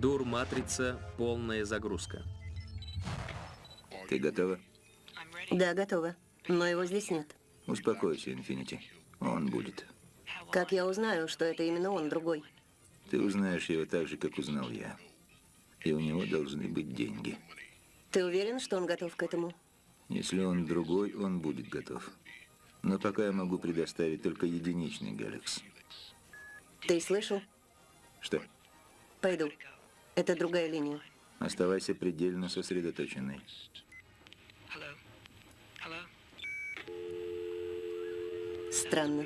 Дур-матрица, полная загрузка. Ты готова? Да, готова. Но его здесь нет. Успокойся, Инфинити. Он будет. Как я узнаю, что это именно он, другой? Ты узнаешь его так же, как узнал я. И у него должны быть деньги. Ты уверен, что он готов к этому? Если он другой, он будет готов. Но пока я могу предоставить только единичный Галакс. Ты слышал? Что? Пойду. Это другая линия. Оставайся предельно сосредоточенной. Странно.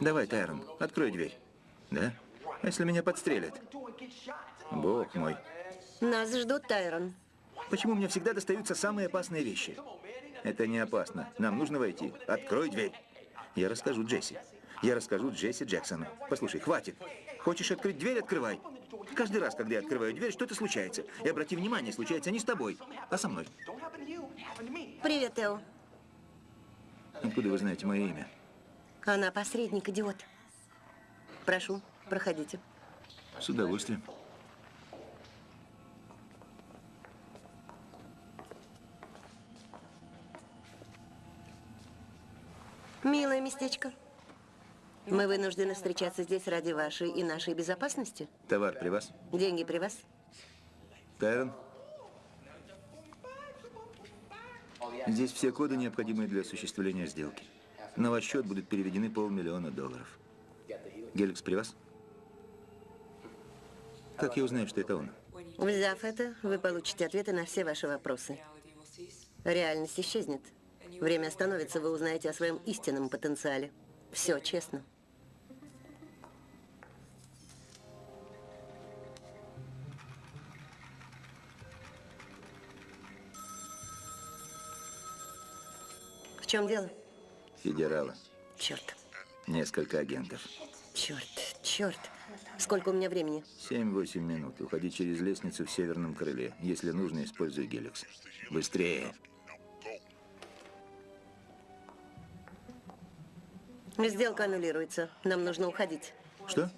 Давай, Тайрон, открой дверь. Да? А если меня подстрелят? Бог мой. Нас ждут, Тайрон. Почему мне всегда достаются самые опасные вещи? Это не опасно. Нам нужно войти. Открой дверь. Я расскажу Джесси. Я расскажу Джесси Джексону. Послушай, хватит. Хочешь открыть дверь, открывай. Каждый раз, когда я открываю дверь, что-то случается. И обрати внимание, случается не с тобой, а со мной. Привет, Тео. Откуда вы знаете мое имя? Она посредник, идиот. Прошу, проходите. С удовольствием. Милое местечко. Мы вынуждены встречаться здесь ради вашей и нашей безопасности. Товар при вас? Деньги при вас? Тайрон? Здесь все коды, необходимые для осуществления сделки. На ваш счет будут переведены полмиллиона долларов. Геликс при вас? Как я узнаю, что это он? Взяв это, вы получите ответы на все ваши вопросы. Реальность исчезнет. Время остановится, вы узнаете о своем истинном потенциале. Все честно. Чем дело? Федерала. Черт, Несколько агентов. черт, черт. Сколько у меня времени? 7-8 минут. Уходи через лестницу в северном крыле. Если нужно, используй Геликс. Быстрее. Сделка аннулируется. Нам нужно уходить. Что?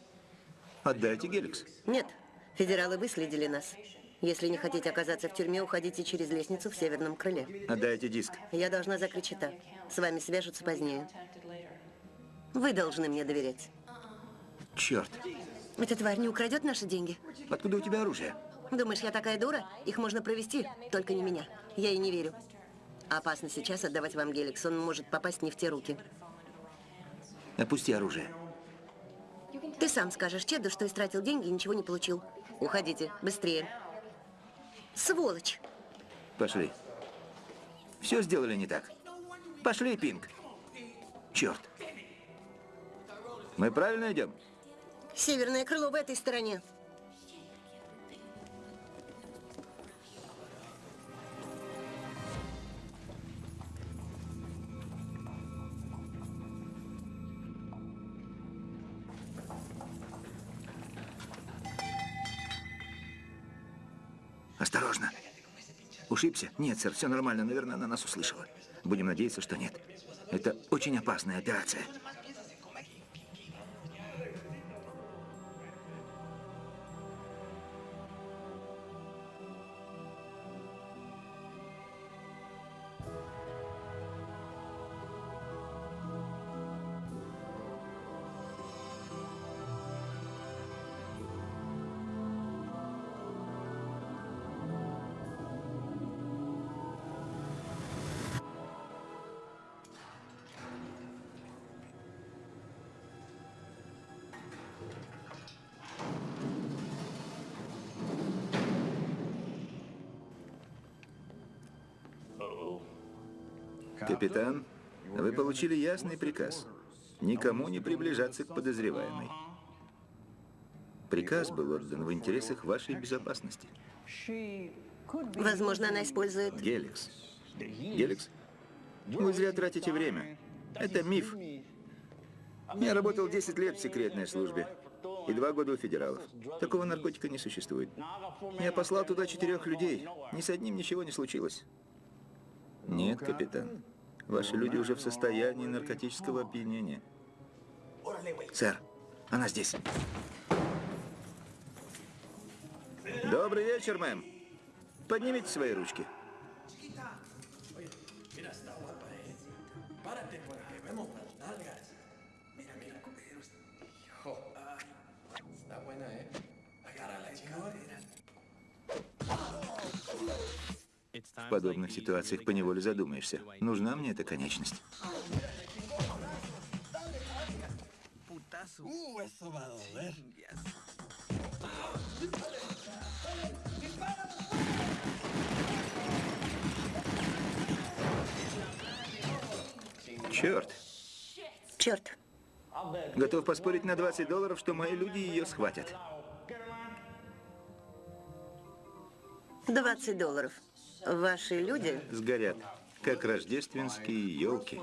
Отдайте Геликс. Нет, федералы выследили нас. Если не хотите оказаться в тюрьме, уходите через лестницу в северном крыле. Отдайте диск. Я должна закрыть счета. С вами свяжутся позднее. Вы должны мне доверять. Черт. Эта тварь не украдет наши деньги? Откуда у тебя оружие? Думаешь, я такая дура? Их можно провести, только не меня. Я ей не верю. Опасно сейчас отдавать вам Геликс. Он может попасть не в те руки. Опусти оружие. Ты сам скажешь Чеду, что истратил деньги и ничего не получил. Уходите, быстрее. Сволочь! Пошли. Все сделали не так. Пошли, Пинг. Черт. Мы правильно идем? Северное крыло в этой стороне. Ушибся? Нет, сэр, все нормально. Наверное, она нас услышала. Будем надеяться, что нет. Это очень опасная операция. Капитан, вы получили ясный приказ. Никому не приближаться к подозреваемой. Приказ был отдан в интересах вашей безопасности. Возможно, она использует... Геликс. Геликс? Вы зря тратите время. Это миф. Я работал 10 лет в секретной службе и два года у федералов. Такого наркотика не существует. Я послал туда четырех людей. Ни с одним ничего не случилось. Нет, капитан. Ваши люди уже в состоянии наркотического опьянения. Сэр, она здесь. Добрый вечер, мэм. Поднимите свои ручки. В подобных ситуациях поневоле задумаешься, нужна мне эта конечность. Черт, Черт. готов поспорить на 20 долларов, что мои люди ее схватят. 20 долларов. Ваши люди Сгорят, как рождественские елки.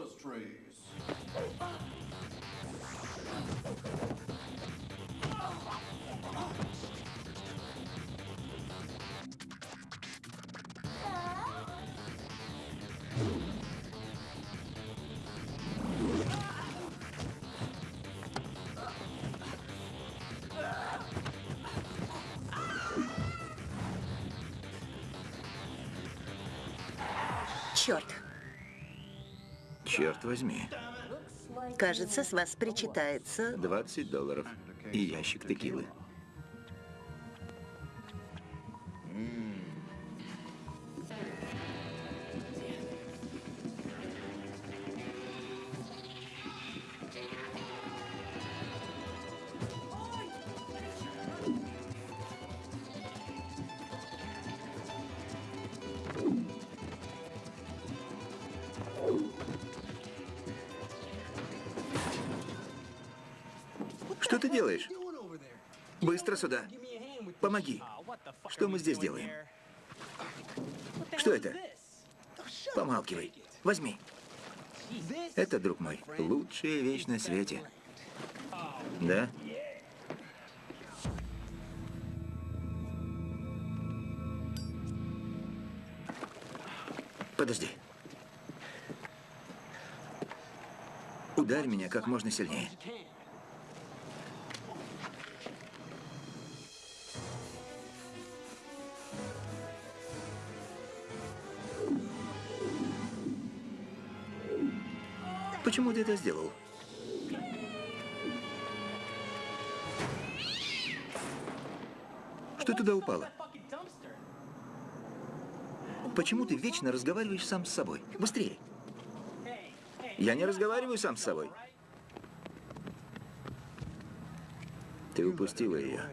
Черт возьми, Кажется, с вас причитается. 20 долларов. И ящик текилы. Сюда. Помоги. Что мы здесь делаем? Что это? Помалкивай. Возьми. Это, друг мой, лучшая вещь на свете. Да? Подожди. Ударь меня как можно сильнее. Почему ты это сделал? Что туда упало? Почему ты вечно разговариваешь сам с собой? Быстрее. Я не разговариваю сам с собой. Ты упустила ее.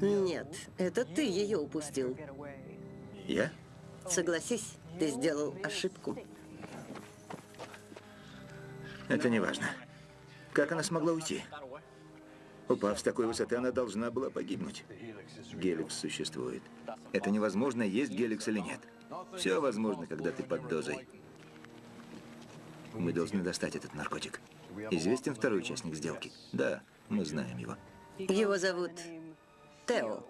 Нет, это ты ее упустил. Я? Согласись, ты сделал ошибку. Это не важно. Как она смогла уйти? Упав с такой высоты, она должна была погибнуть. Геликс существует. Это невозможно, есть геликс или нет. Все возможно, когда ты под дозой. Мы должны достать этот наркотик. Известен второй участник сделки? Да, мы знаем его. Его зовут Тео.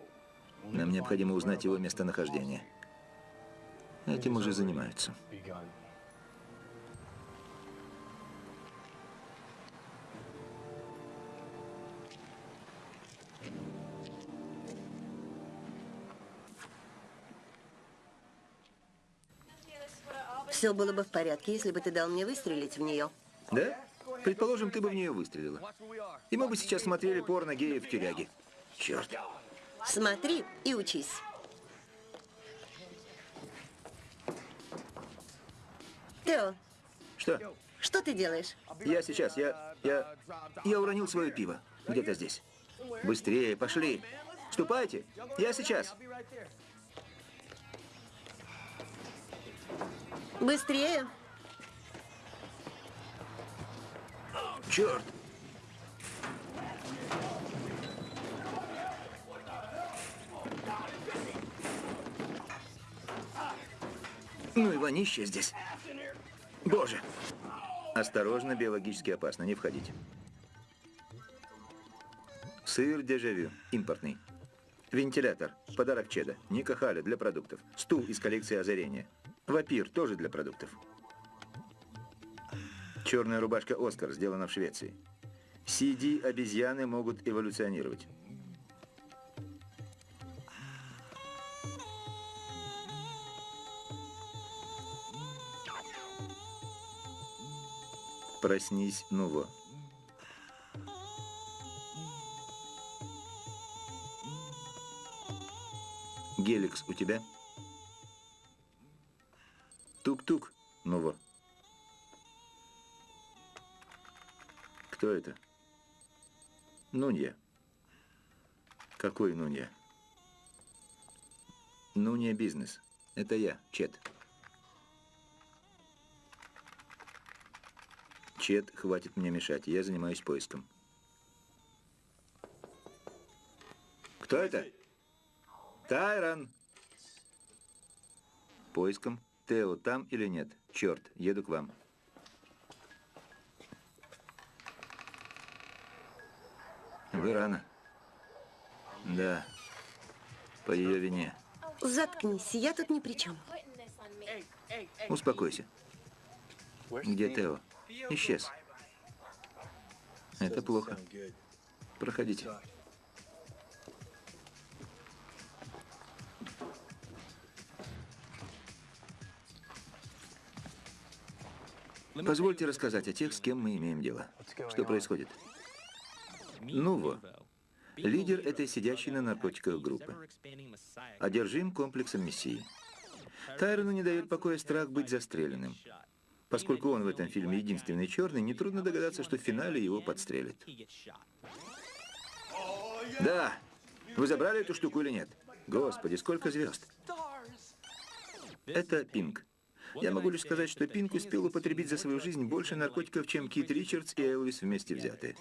Нам необходимо узнать его местонахождение. Этим уже занимаются. Все было бы в порядке, если бы ты дал мне выстрелить в нее. Да? Предположим, ты бы в нее выстрелила. И мы бы сейчас смотрели порно геев в тюряге. Черт. Смотри и учись. Тео, Что? что ты делаешь? Я сейчас, я, я, я уронил свое пиво. Где-то здесь. Быстрее, пошли. Ступайте. Я сейчас. Быстрее. Черт. Ну и вонище здесь. Боже. Осторожно, биологически опасно, не входите. Сыр дежавю, импортный. Вентилятор, подарок Чеда, Ника Халя для продуктов. Стул из коллекции озарения. Вапир тоже для продуктов. Черная рубашка Оскар, сделана в Швеции. CD-обезьяны могут эволюционировать. Проснись, Нуво. Геликс у тебя? Тук-тук, Нуво. Кто это? Нунья. Какой Нунья? Нунья бизнес. Это я, Чет. Чет, хватит мне мешать. Я занимаюсь поиском. Кто это? Тайрон. Поиском. Тео там или нет? Черт, еду к вам. Вы рано. Да. По ее вине. Заткнись, я тут ни при чем. Успокойся. Где Тео? Исчез. Это плохо. Проходите. Позвольте рассказать о тех, с кем мы имеем дело. Что происходит? Нуво. Лидер этой сидящей на наркотиках группы. Одержим комплексом мессии. Тайрону не дает покоя страх быть застреленным. Поскольку он в этом фильме единственный черный, нетрудно догадаться, что в финале его подстрелят. Да. Вы забрали эту штуку или нет? Господи, сколько звезд. Это Пинк. Я могу лишь сказать, что Пинк успел употребить за свою жизнь больше наркотиков, чем Кит Ричардс и Элвис вместе взятые.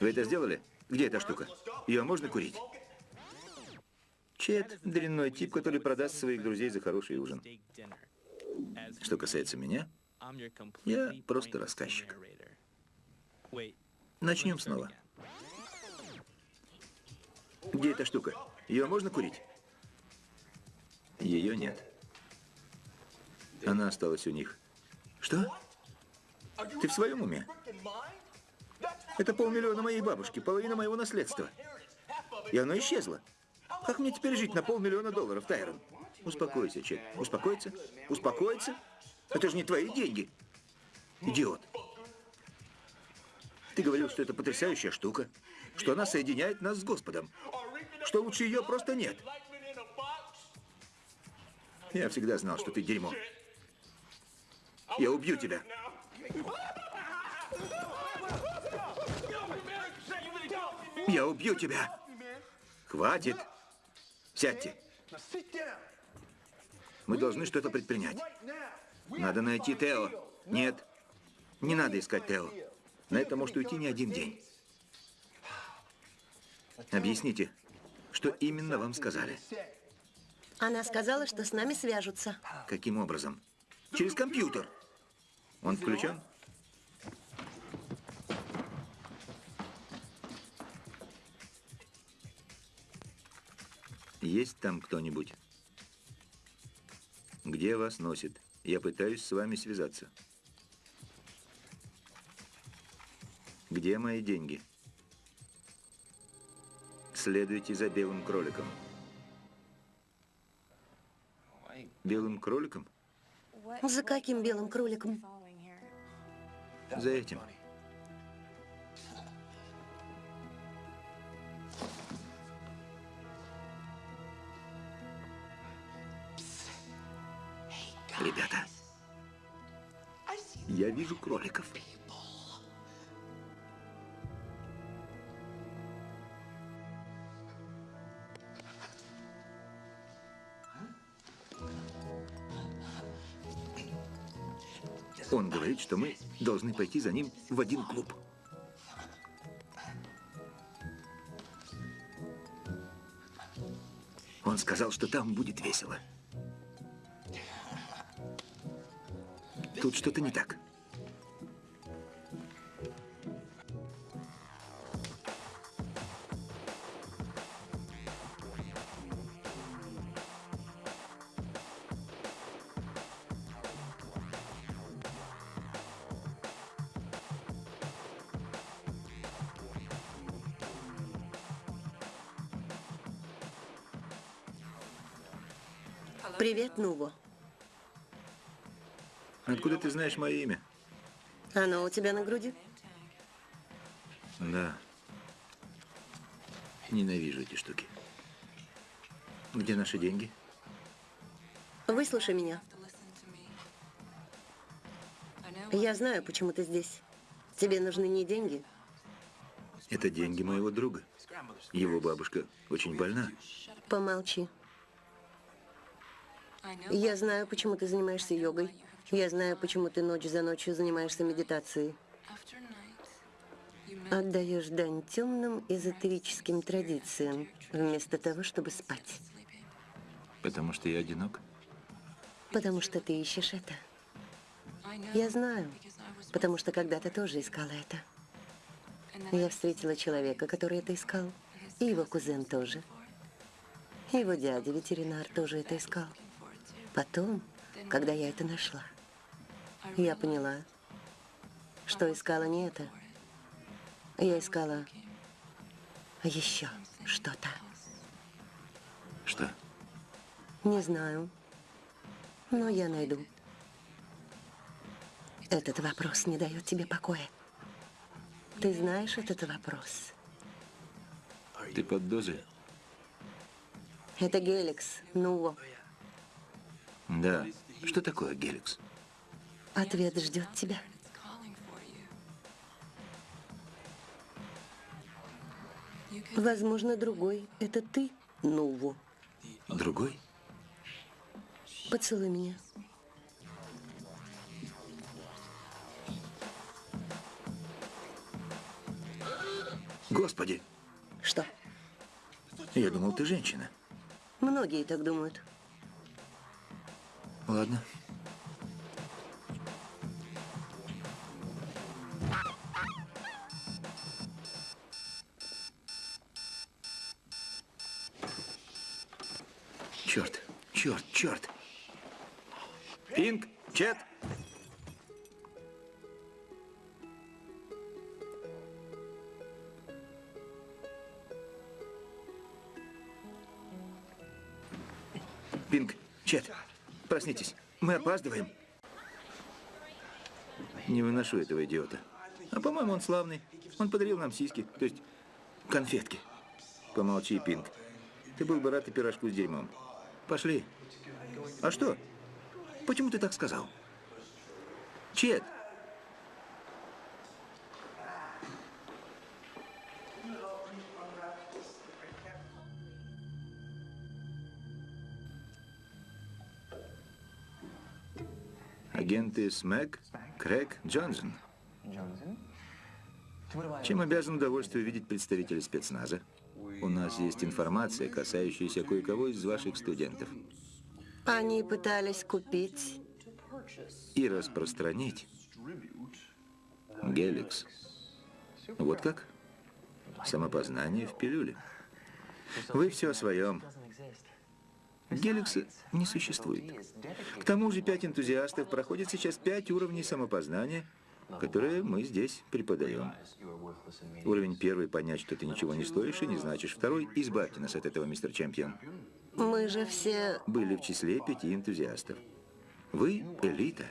Вы это сделали? Где эта штука? Ее можно курить? Чет – дрянной тип, который продаст своих друзей за хороший ужин. Что касается меня, я просто рассказчик. Начнем снова. Где эта штука? Ее можно курить? Ее нет. Она осталась у них. Что? Ты в своем уме? Это полмиллиона моей бабушки, половина моего наследства. И оно исчезло. Как мне теперь жить на полмиллиона долларов, Тайрон? Успокойся, Чет. Успокоиться? Успокоиться? Это же не твои деньги. Идиот. Ты говорил, что это потрясающая штука, что она соединяет нас с Господом, что лучше ее просто нет. Я всегда знал, что ты дерьмо. Я убью тебя. Я убью тебя. Хватит. Сядьте. Мы должны что-то предпринять. Надо найти Тео. Нет, не надо искать Тео. На это может уйти не один день. Объясните, что именно вам сказали? Она сказала, что с нами свяжутся. Каким образом? Через компьютер. Он включен? Есть там кто-нибудь? Где вас носит? Я пытаюсь с вами связаться. Где мои деньги? Следуйте за белым кроликом. Белым кроликом? За каким белым кроликом? За этим. Ребята, я вижу кроликов. Что мы должны пойти за ним в один клуб. Он сказал, что там будет весело. Тут что-то не так. Откуда ты знаешь мое имя? Оно у тебя на груди? Да. Ненавижу эти штуки. Где наши деньги? Выслушай меня. Я знаю, почему ты здесь. Тебе нужны не деньги. Это деньги моего друга. Его бабушка очень больна. Помолчи. Я знаю, почему ты занимаешься йогой. Я знаю, почему ты ночь за ночью занимаешься медитацией. Отдаешь дань темным эзотерическим традициям, вместо того, чтобы спать. Потому что я одинок. Потому что ты ищешь это. Я знаю, потому что когда-то тоже искала это. Я встретила человека, который это искал, и его кузен тоже. Его дядя, ветеринар, тоже это искал. Потом, когда я это нашла, я поняла, что искала не это. Я искала еще что-то. Что? Не знаю, но я найду. Этот вопрос не дает тебе покоя. Ты знаешь этот вопрос? Ты под дозой? Это Геликс, Нуво. Да. Что такое Геликс? Ответ ждет тебя. Возможно, другой. Это ты, Нуво. Другой? Поцелуй меня. Господи, Что? я думал, ты женщина. Многие так думают. Ладно. Черт, черт, черт. Пинг, Чет. Мы опаздываем. Не выношу этого идиота. А по-моему, он славный. Он подарил нам сиськи, то есть конфетки. Помолчи, Пинг. Ты был бы рад и пирожку с дерьмом. Пошли. А что? Почему ты так сказал? Чет, агенты СМЭК, Крэг, Джонсон. Чем обязан удовольствие видеть представителей спецназа? У нас есть информация, касающаяся кое-кого из ваших студентов. Они пытались купить... И распространить Геликс. Вот как? Самопознание в пилюле. Вы все о своем. Геликса не существует. К тому же пять энтузиастов проходят сейчас пять уровней самопознания, которые мы здесь преподаем. Уровень первый – понять, что ты ничего не стоишь и не значишь. Второй – избавьте нас от этого, мистер Чемпион. Мы же все... Были в числе пяти энтузиастов. Вы – элита.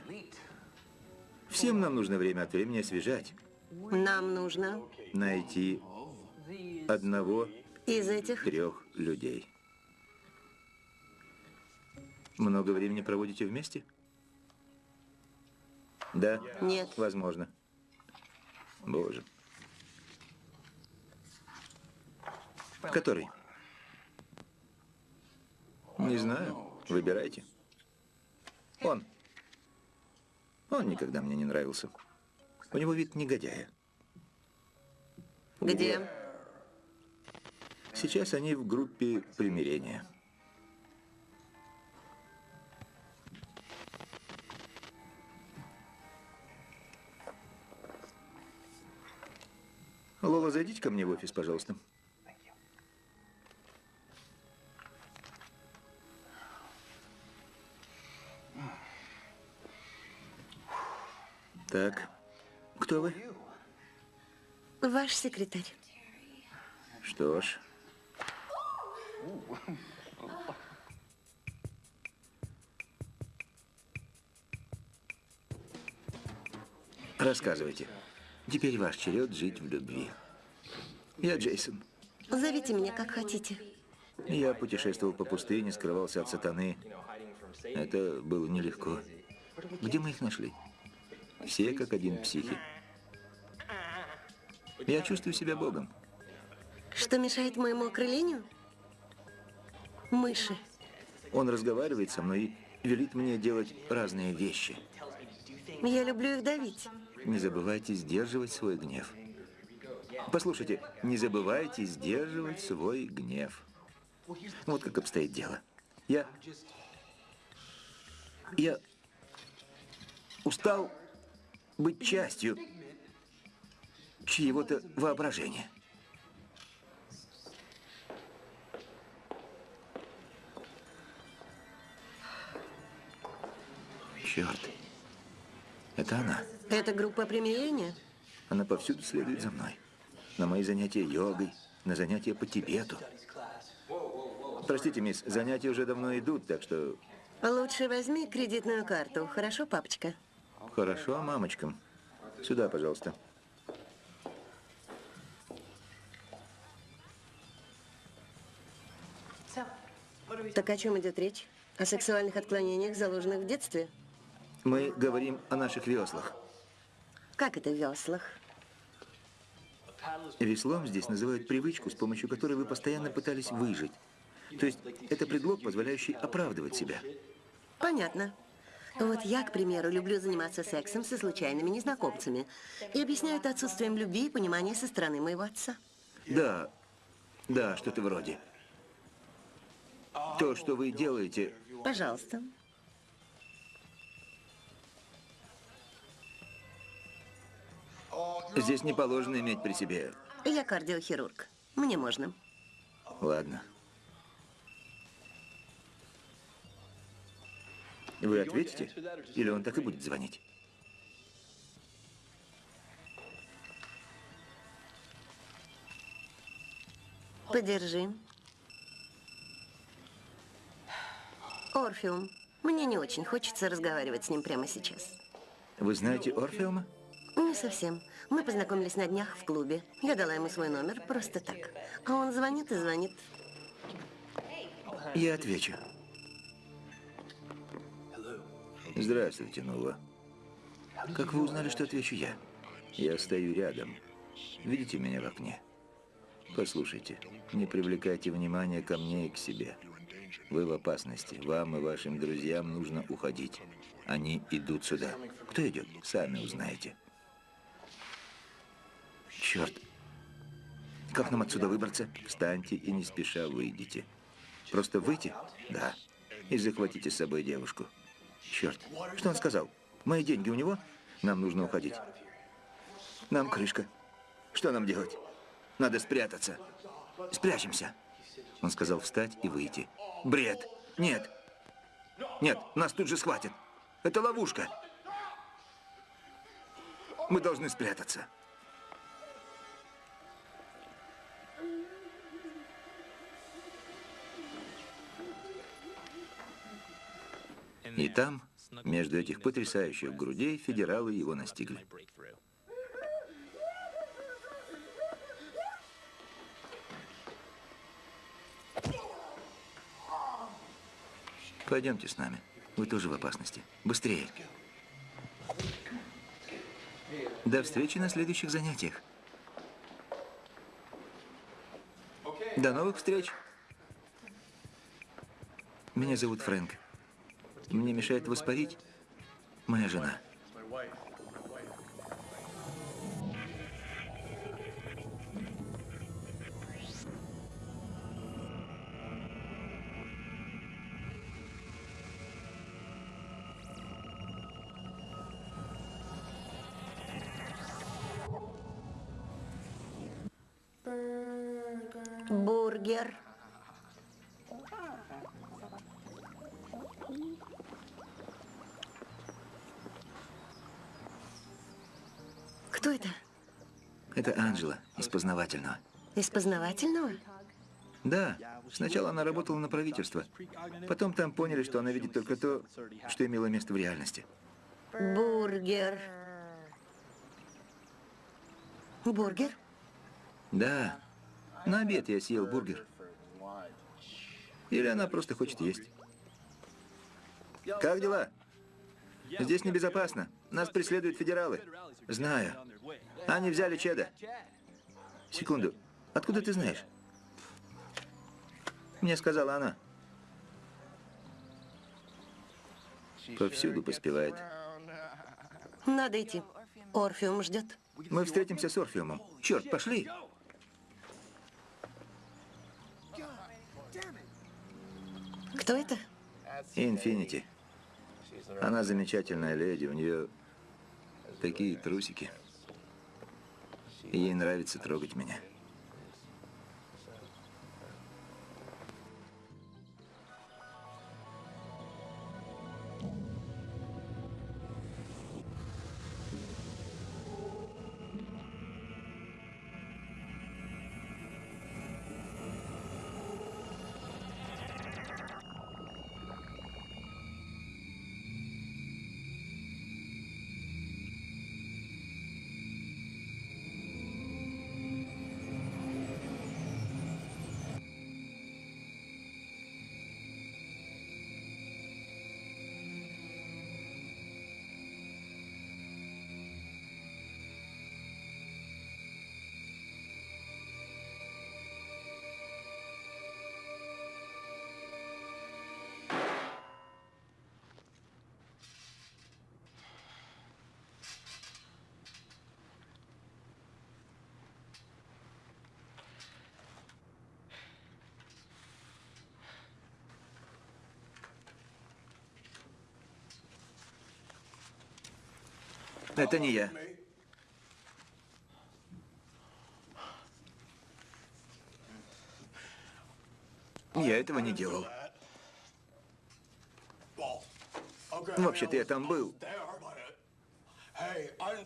Всем нам нужно время от времени освежать. Нам нужно Найти одного из этих... трех людей. Много времени проводите вместе? Да? Нет. Возможно. Боже. Который? Не знаю. Выбирайте. Он. Он никогда мне не нравился. У него вид негодяя. Где? Сейчас они в группе примирения. Лола, зайдите ко мне в офис, пожалуйста. Так, кто вы? Ваш секретарь. Что ж. Рассказывайте. Теперь ваш черед жить в любви. Я Джейсон. Зовите меня как хотите. Я путешествовал по пустыне, скрывался от сатаны. Это было нелегко. Где мы их нашли? Все как один психи. Я чувствую себя Богом. Что мешает моему окрылению? Мыши. Он разговаривает со мной и велит мне делать разные вещи. Я люблю их давить. Не забывайте сдерживать свой гнев. Послушайте, не забывайте сдерживать свой гнев. Вот как обстоит дело. Я... Я устал быть частью чьего-то воображения. Черт. Это она. Это группа примирения? Она повсюду следует за мной. На мои занятия йогой, на занятия по Тибету. Простите, мисс, занятия уже давно идут, так что... Лучше возьми кредитную карту, хорошо, папочка? Хорошо, мамочка. Сюда, пожалуйста. Так о чем идет речь? О сексуальных отклонениях, заложенных в детстве? Мы говорим о наших веслах. Как это в веслах? Веслом здесь называют привычку, с помощью которой вы постоянно пытались выжить. То есть это предлог, позволяющий оправдывать себя. Понятно. Вот я, к примеру, люблю заниматься сексом со случайными незнакомцами. И объясняю это отсутствием любви и понимания со стороны моего отца. Да, да, что-то вроде. То, что вы делаете, Пожалуйста. Здесь не положено иметь при себе. Я кардиохирург. Мне можно. Ладно. Вы ответите? Или он так и будет звонить? Подержи. Орфеум. Мне не очень хочется разговаривать с ним прямо сейчас. Вы знаете Орфеума? Не совсем. Мы познакомились на днях в клубе. Я дала ему свой номер просто так. А он звонит и звонит. Я отвечу. Здравствуйте, Нова. Как вы узнали, что отвечу я? Я стою рядом. Видите меня в окне? Послушайте, не привлекайте внимания ко мне и к себе. Вы в опасности. Вам и вашим друзьям нужно уходить. Они идут сюда. Кто идет? Сами узнаете. Черт. Как нам отсюда выбраться? Встаньте и не спеша выйдите. Просто выйти? Да. И захватите с собой девушку. Черт. Что он сказал? Мои деньги у него? Нам нужно уходить. Нам крышка. Что нам делать? Надо спрятаться. Спрячемся. Он сказал встать и выйти. Бред. Нет. Нет, нас тут же схватят. Это ловушка. Мы должны спрятаться. И там, между этих потрясающих грудей, федералы его настигли. Пойдемте с нами. Вы тоже в опасности. Быстрее. До встречи на следующих занятиях. До новых встреч. Меня зовут Фрэнк. Мне мешает воспарить моя жена. Познавательного. Из познавательного? Да, сначала она работала на правительство. Потом там поняли, что она видит только то, что имело место в реальности. Бургер. Бургер? Да. На обед я съел бургер. Или она просто хочет есть. Как дела? Здесь небезопасно. Нас преследуют федералы. Знаю. Они взяли Чеда. Секунду. Откуда ты знаешь? Мне сказала она. Повсюду поспевает. Надо идти. Орфеум ждет. Мы встретимся с Орфеумом. Черт, пошли. Кто это? Инфинити. Она замечательная леди, у нее такие трусики. Ей нравится трогать меня. Это не я. Я этого не делал. Вообще-то я там был.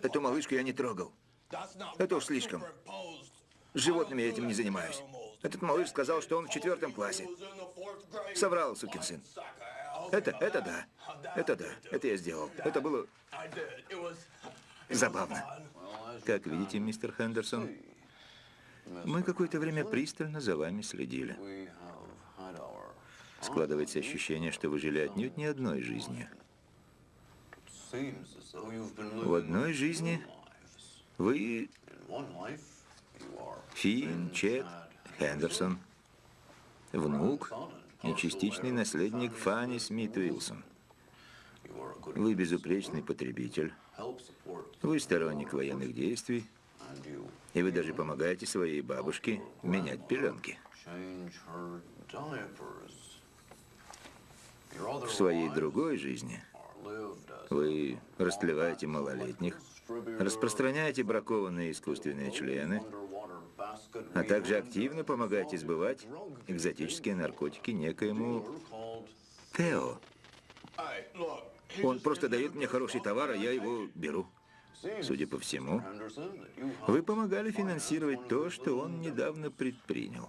Эту малышку я не трогал. Это уж слишком. С животными я этим не занимаюсь. Этот малыш сказал, что он в четвертом классе. Соврал, сукин сын. Это, это да. Это да. Это я сделал. Это было забавно. Как видите, мистер Хендерсон, мы какое-то время пристально за вами следили. Складывается ощущение, что вы жили отнюдь не одной жизнью. В одной жизни вы Финн, Чет, Хендерсон, внук и частичный наследник Фанни Смит Уилсон. Вы безупречный потребитель. Вы сторонник военных действий. И вы даже помогаете своей бабушке менять пеленки. В своей другой жизни вы растлеваете малолетних, распространяете бракованные искусственные члены, а также активно помогаете сбывать экзотические наркотики некоему Тео. Он просто дает мне хороший товар, а я его беру. Судя по всему, вы помогали финансировать то, что он недавно предпринял.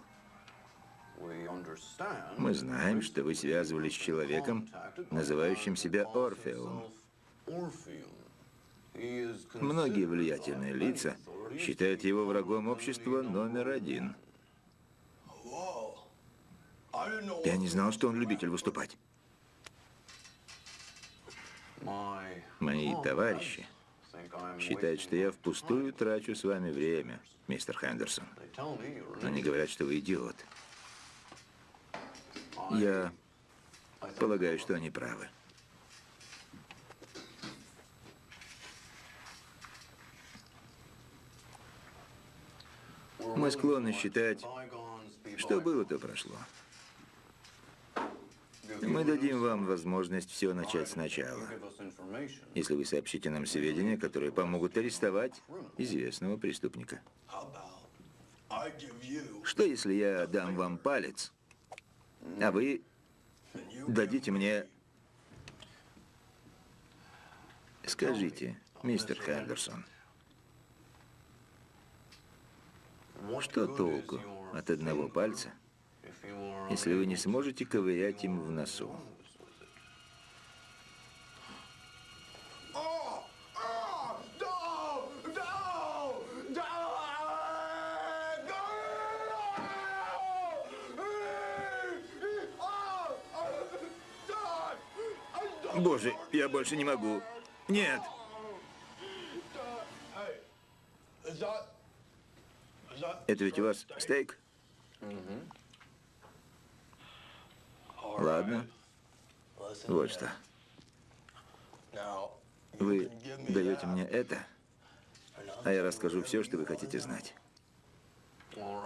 Мы знаем, что вы связывались с человеком, называющим себя Орфеум. Многие влиятельные лица считают его врагом общества номер один. Я не знал, что он любитель выступать. Мои товарищи считают, что я впустую трачу с вами время, мистер Хендерсон. Они говорят, что вы идиот. Я полагаю, что они правы. Мы склонны считать, что было, то прошло. Мы дадим вам возможность все начать сначала, если вы сообщите нам сведения, которые помогут арестовать известного преступника. Что, если я дам вам палец, а вы дадите мне... Скажите, мистер Хендерсон, что толку от одного пальца, если вы не сможете ковырять им в носу. Боже, я больше не могу. Нет. Это ведь у вас стейк? Угу. Ладно. Вот что. Вы даете мне это, а я расскажу все, что вы хотите знать.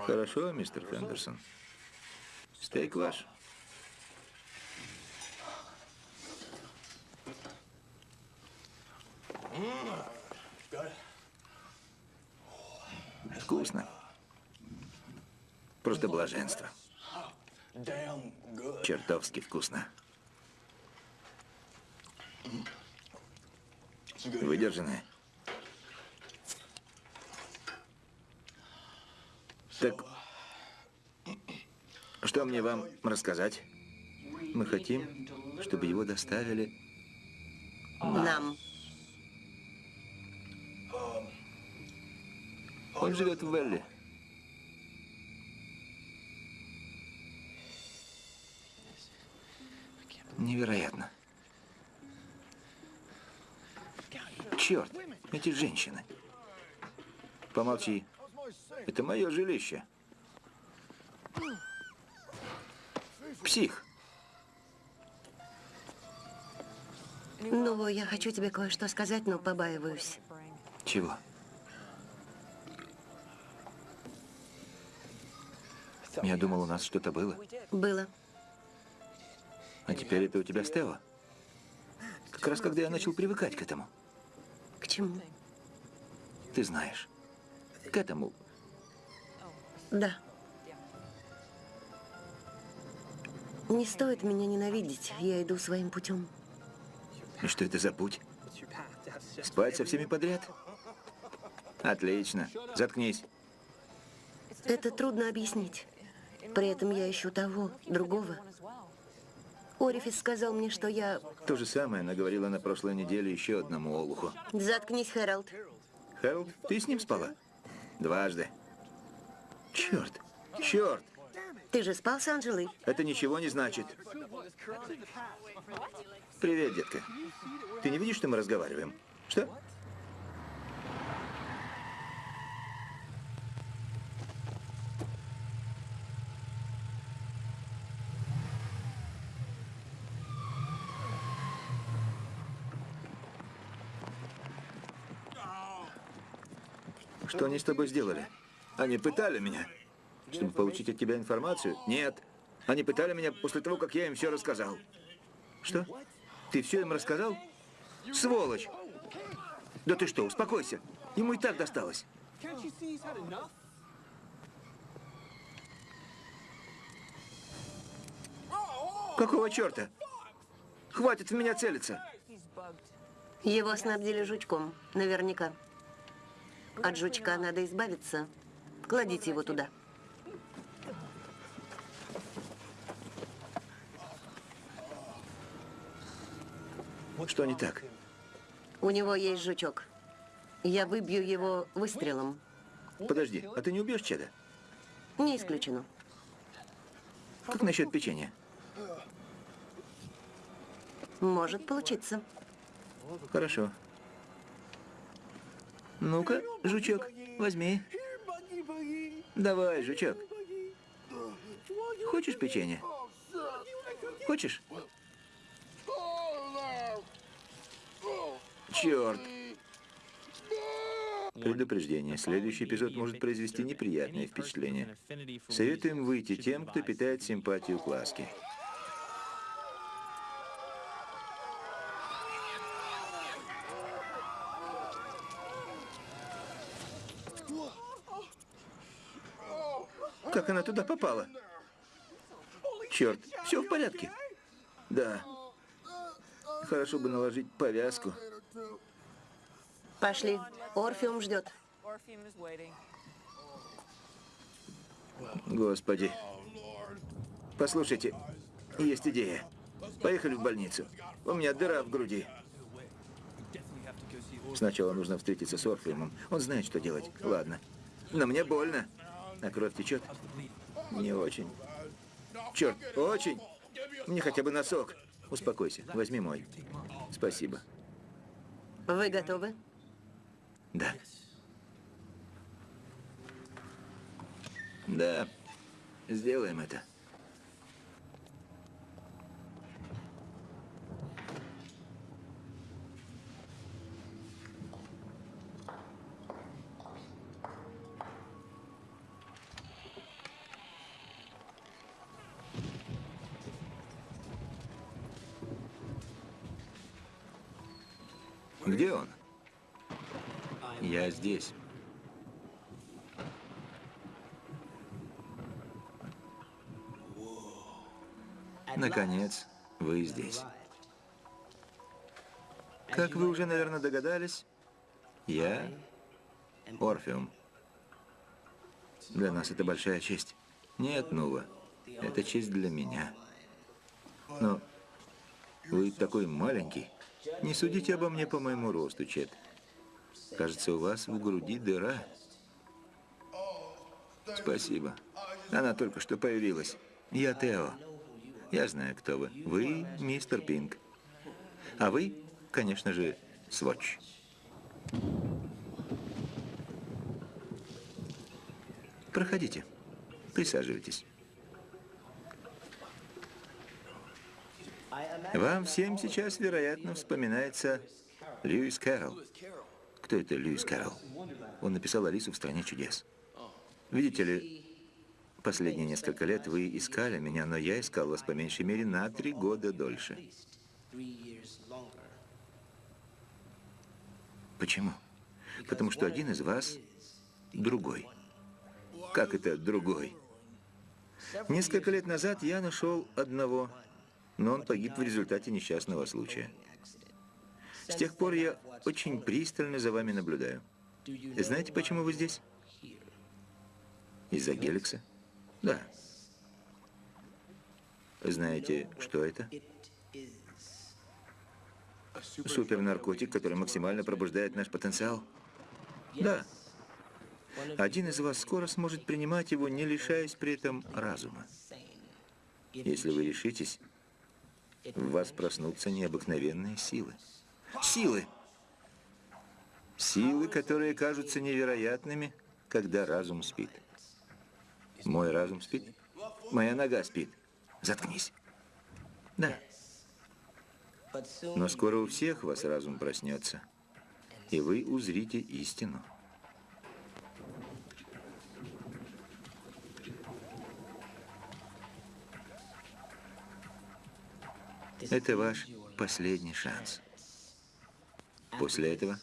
Хорошо, мистер Фендерсон. Стейк ваш. Вкусно. Просто блаженство. Чертовски вкусно. Выдержанное. Так, что мне вам рассказать? Мы хотим, чтобы его доставили. Нам. Он живет в Велли. Невероятно. Черт, эти женщины. Помолчи. Это мое жилище. Псих. Ну, я хочу тебе кое-что сказать, но побаиваюсь. Чего? Я думал, у нас что-то было. Было. А теперь это у тебя Стелла. Как раз когда я начал привыкать к этому. К чему? Ты знаешь. К этому. Да. Не стоит меня ненавидеть. Я иду своим путем. И что это за путь? Спать со всеми подряд? Отлично. Заткнись. Это трудно объяснить. При этом я ищу того, другого. Орифис сказал мне, что я... То же самое наговорила на прошлой неделе еще одному олуху. Заткнись, Хэролд. Хэролд, ты с ним спала? Дважды. Черт, черт, Ты же спал с Анжелой? это ничего не значит. Привет, детка. Ты не видишь, что мы разговариваем? Что? Они с тобой сделали? Они пытали меня. Чтобы получить от тебя информацию? Нет. Они пытали меня после того, как я им все рассказал. Что? Ты все им рассказал? Сволочь! Да ты что, успокойся. Ему и так досталось. Какого черта? Хватит в меня целиться. Его снабдили жучком. Наверняка. От жучка надо избавиться. Кладите его туда. Что не так? У него есть жучок. Я выбью его выстрелом. Подожди, а ты не убьешь Чеда? Не исключено. Как насчет печенья? Может получиться. Хорошо. Ну-ка, жучок, возьми. Давай, жучок. Хочешь печенье? Хочешь? Черт. Предупреждение. Следующий эпизод может произвести неприятное впечатление. Советуем выйти тем, кто питает симпатию к ласке. Как она туда попала? Черт, все в порядке? Да. Хорошо бы наложить повязку. Пошли. Орфеум ждет. Господи. Послушайте, есть идея. Поехали в больницу. У меня дыра в груди. Сначала нужно встретиться с Орфеумом. Он знает, что делать. Ладно. Но мне больно. А кровь течет? Не очень. Черт, очень. Мне хотя бы носок. Успокойся, возьми мой. Спасибо. Вы готовы? Да. Да, сделаем это. Здесь. Наконец, вы здесь. Как вы уже, наверное, догадались, я Орфеум. Для нас это большая честь. Нет, Нува, это честь для меня. Но вы такой маленький. Не судите обо мне по моему росту, Чет. Кажется, у вас в груди дыра. Спасибо. Она только что появилась. Я Тео. Я знаю, кто вы. Вы мистер Пинк. А вы, конечно же, Свотч. Проходите. Присаживайтесь. Вам всем сейчас, вероятно, вспоминается Льюис Кэрролл. Кто это Льюис Кэрролл? Он написал «Алису в стране чудес». Видите ли, последние несколько лет вы искали меня, но я искал вас по меньшей мере на три года дольше. Почему? Потому что один из вас другой. Как это другой? Несколько лет назад я нашел одного но он погиб в результате несчастного случая. С тех пор я очень пристально за вами наблюдаю. Знаете, почему вы здесь? Из-за Геликса? Да. Знаете, что это? Супернаркотик, который максимально пробуждает наш потенциал? Да. Один из вас скоро сможет принимать его, не лишаясь при этом разума. Если вы решитесь, в вас проснутся необыкновенные силы. Силы! Силы, которые кажутся невероятными, когда разум спит. Мой разум спит? Моя нога спит. Заткнись. Да. Но скоро у всех вас разум проснется, и вы узрите истину. Это ваш последний шанс. После этого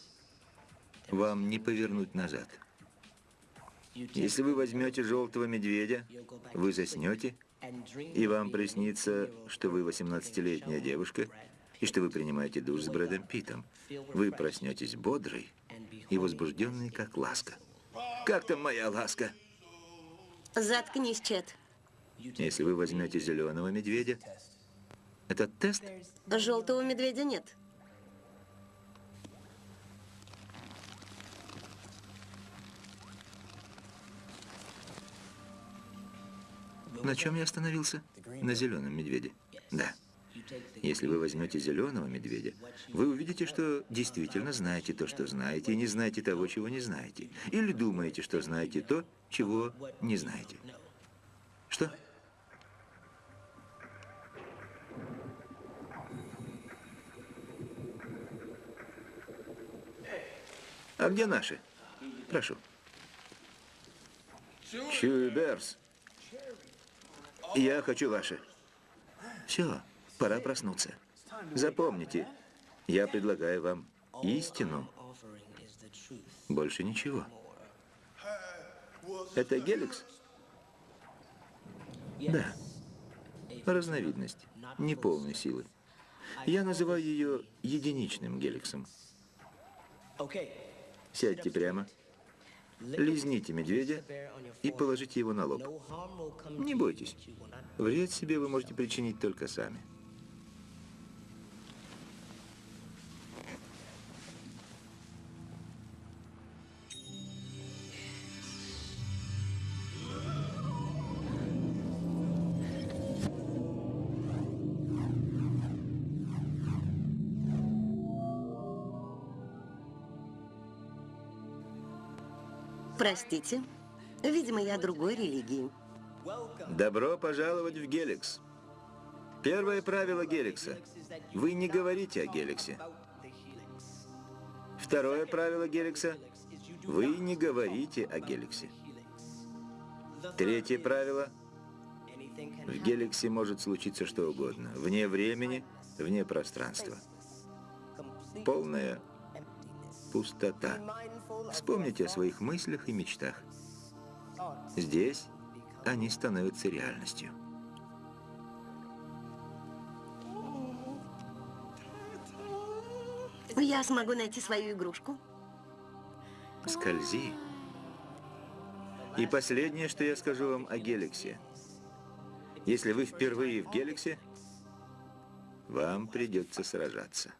вам не повернуть назад. Если вы возьмете желтого медведя, вы заснете, и вам приснится, что вы 18-летняя девушка, и что вы принимаете душ с Брэдом Питом. Вы проснетесь бодрой и возбужденной, как ласка. Как там моя ласка? Заткнись, Чет. Если вы возьмете зеленого медведя, этот тест? Желтого медведя нет. На чем я остановился? На зеленом медведе. Да. Если вы возьмете зеленого медведя, вы увидите, что действительно знаете то, что знаете, и не знаете того, чего не знаете. Или думаете, что знаете то, чего не знаете. Что? А где наши? Прошу. Чуберс. Я хочу ваши. Все, пора проснуться. Запомните, я предлагаю вам истину. Больше ничего. Это геликс? Да. Разновидность, неполной силы. Я называю ее единичным геликсом. Сядьте прямо, лизните медведя и положите его на лоб. Не бойтесь. Вред себе вы можете причинить только сами. Простите. Видимо, я другой религии. Добро пожаловать в Геликс. Первое правило Геликса. Вы не говорите о Геликсе. Второе правило Геликса. Вы не говорите о Геликсе. Третье правило. В Геликсе может случиться что угодно. Вне времени, вне пространства. Полная пустота. Вспомните о своих мыслях и мечтах. Здесь они становятся реальностью. Я смогу найти свою игрушку? Скользи. И последнее, что я скажу вам о Геликсе. Если вы впервые в Геликсе, вам придется сражаться.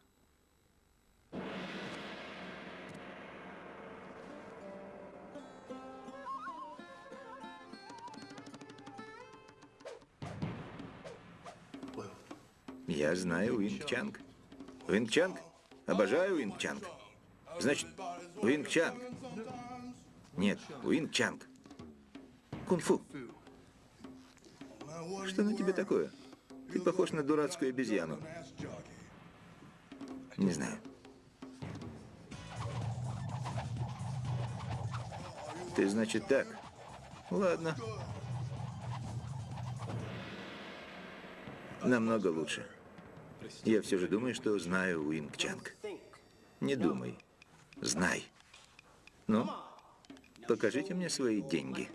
Я знаю Уинг Чанг. Уинг Чанг? Обожаю Уинг Чанг. Значит, Уинг Чанг. Нет, Уинг Чанг. Кунг-фу. Что на тебе такое? Ты похож на дурацкую обезьяну. Не знаю. Ты, значит, так? Ладно. Намного лучше. Я все же думаю, что знаю Уинг Чанг. Не думай. Знай. Ну, покажите мне свои деньги.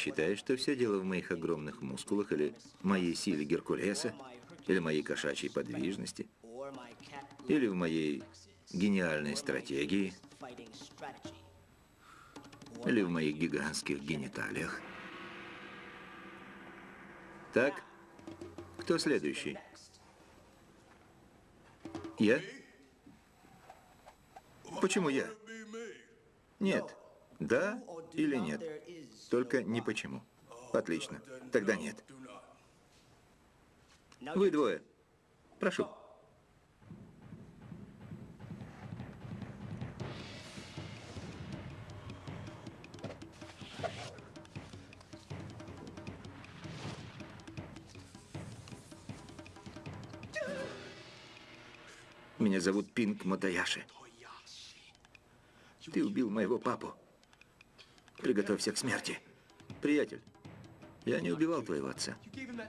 Считаешь, что все дело в моих огромных мускулах или моей силе Геркулеса, или моей кошачьей подвижности, или в моей гениальной стратегии, или в моих гигантских гениталиях? Так, кто следующий? Я? Почему я? Нет. Да или нет? Только не почему. Отлично. Тогда нет. Вы двое. Прошу. Меня зовут Пинк Мотаяши. Ты убил моего папу. Приготовься к смерти. Приятель, я не убивал твоего отца.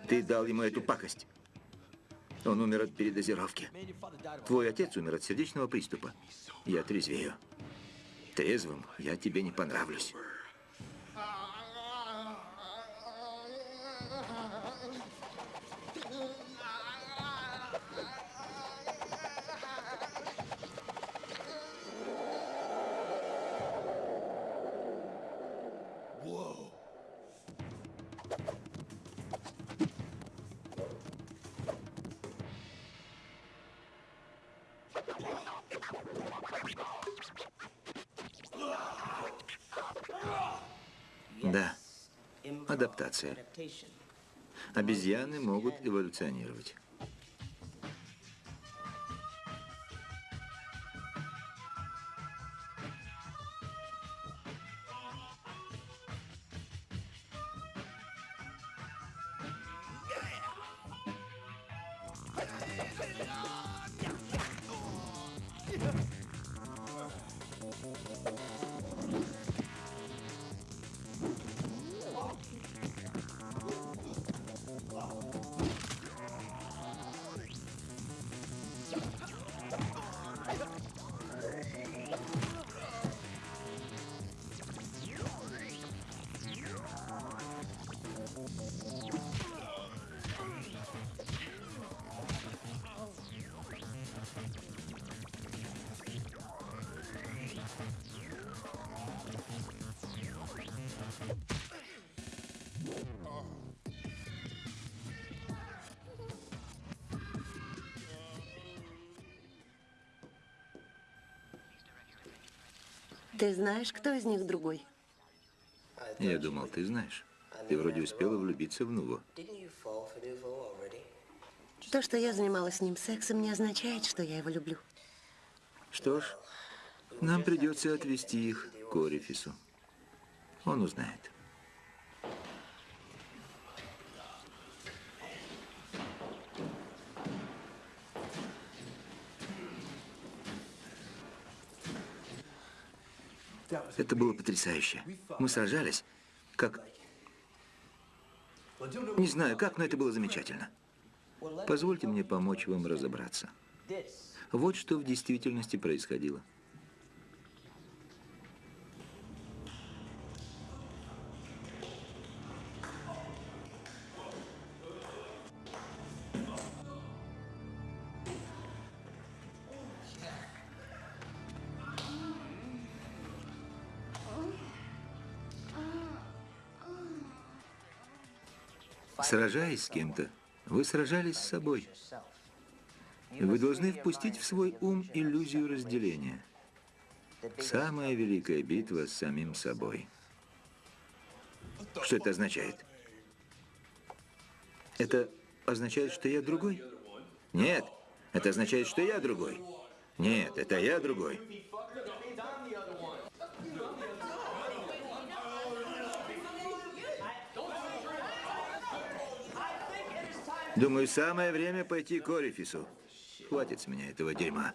Ты дал ему эту пакость. Он умер от передозировки. Твой отец умер от сердечного приступа. Я трезвею. Трезвым я тебе не понравлюсь. Адаптация. Обезьяны могут эволюционировать. Ты знаешь, кто из них другой? Я думал, ты знаешь. Ты вроде успела влюбиться в Нуву. То, что я занималась с ним сексом, не означает, что я его люблю. Что ж, нам придется отвезти их к Орифису. Он узнает. Это было потрясающе. Мы сражались, как... Не знаю, как, но это было замечательно. Позвольте мне помочь вам разобраться. Вот что в действительности происходило. Сражаясь с кем-то, вы сражались с собой. Вы должны впустить в свой ум иллюзию разделения. Самая великая битва с самим собой. Что это означает? Это означает, что я другой? Нет, это означает, что я другой. Нет, это я другой. Думаю, самое время пойти к Орифису. Хватит с меня этого дерьма.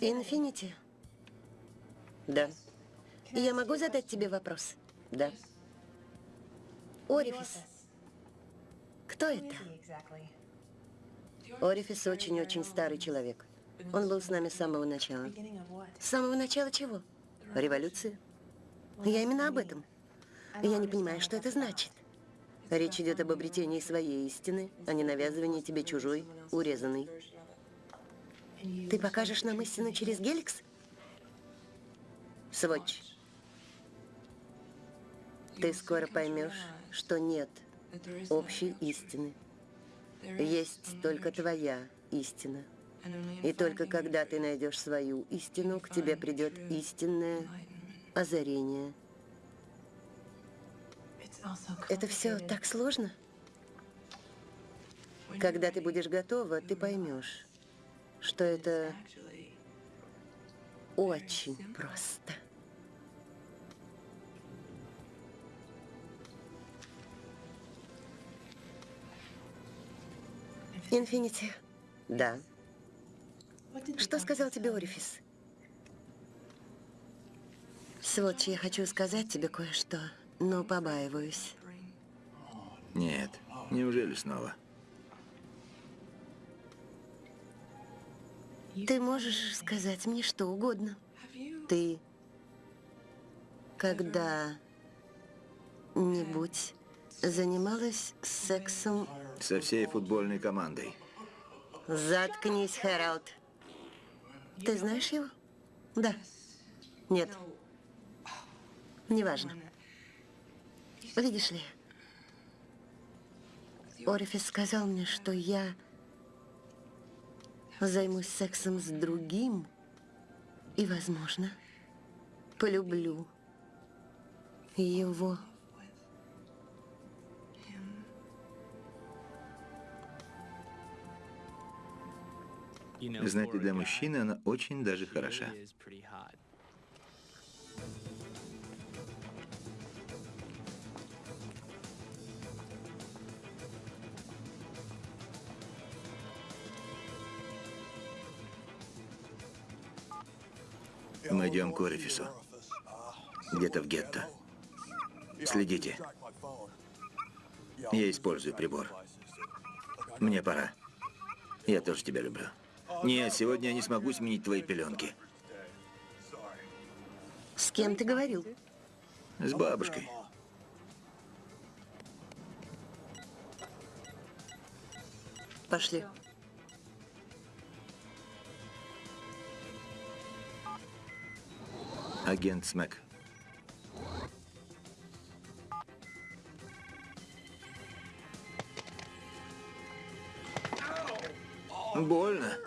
Инфинити? Да. Я могу задать тебе вопрос? Да. Орифис. Кто это? Орифис очень-очень старый человек. Он был с нами с самого начала. С самого начала чего? Революции. Я именно об этом. Я не понимаю, что это значит. Речь идет об обретении своей истины, а не навязывании тебе чужой, урезанной. Ты покажешь нам истину через Геликс? Сводч. Ты скоро поймешь, что нет общей истины. Есть только твоя истина. И только когда ты найдешь свою истину, к тебе придет истинное озарение. Это все так сложно? Когда ты будешь готова, ты поймешь, что это очень просто. Инфинити. Да. Что сказал тебе Орифис? Сводч, я хочу сказать тебе кое-что, но побаиваюсь. Нет, неужели снова? Ты можешь сказать мне что угодно. Ты когда-нибудь занималась сексом Со всей футбольной командой. Заткнись, Хэралд. Ты знаешь его? Да. Нет. Неважно. Видишь ли, Орифис сказал мне, что я займусь сексом с другим и, возможно, полюблю его. Знаете, для мужчины она очень даже хороша. Мы идем к Орифису. Где-то в гетто. Следите. Я использую прибор. Мне пора. Я тоже тебя люблю. Нет, сегодня я не смогу сменить твои пеленки. С кем ты говорил? С бабушкой. Пошли. Агент Смэк. Больно.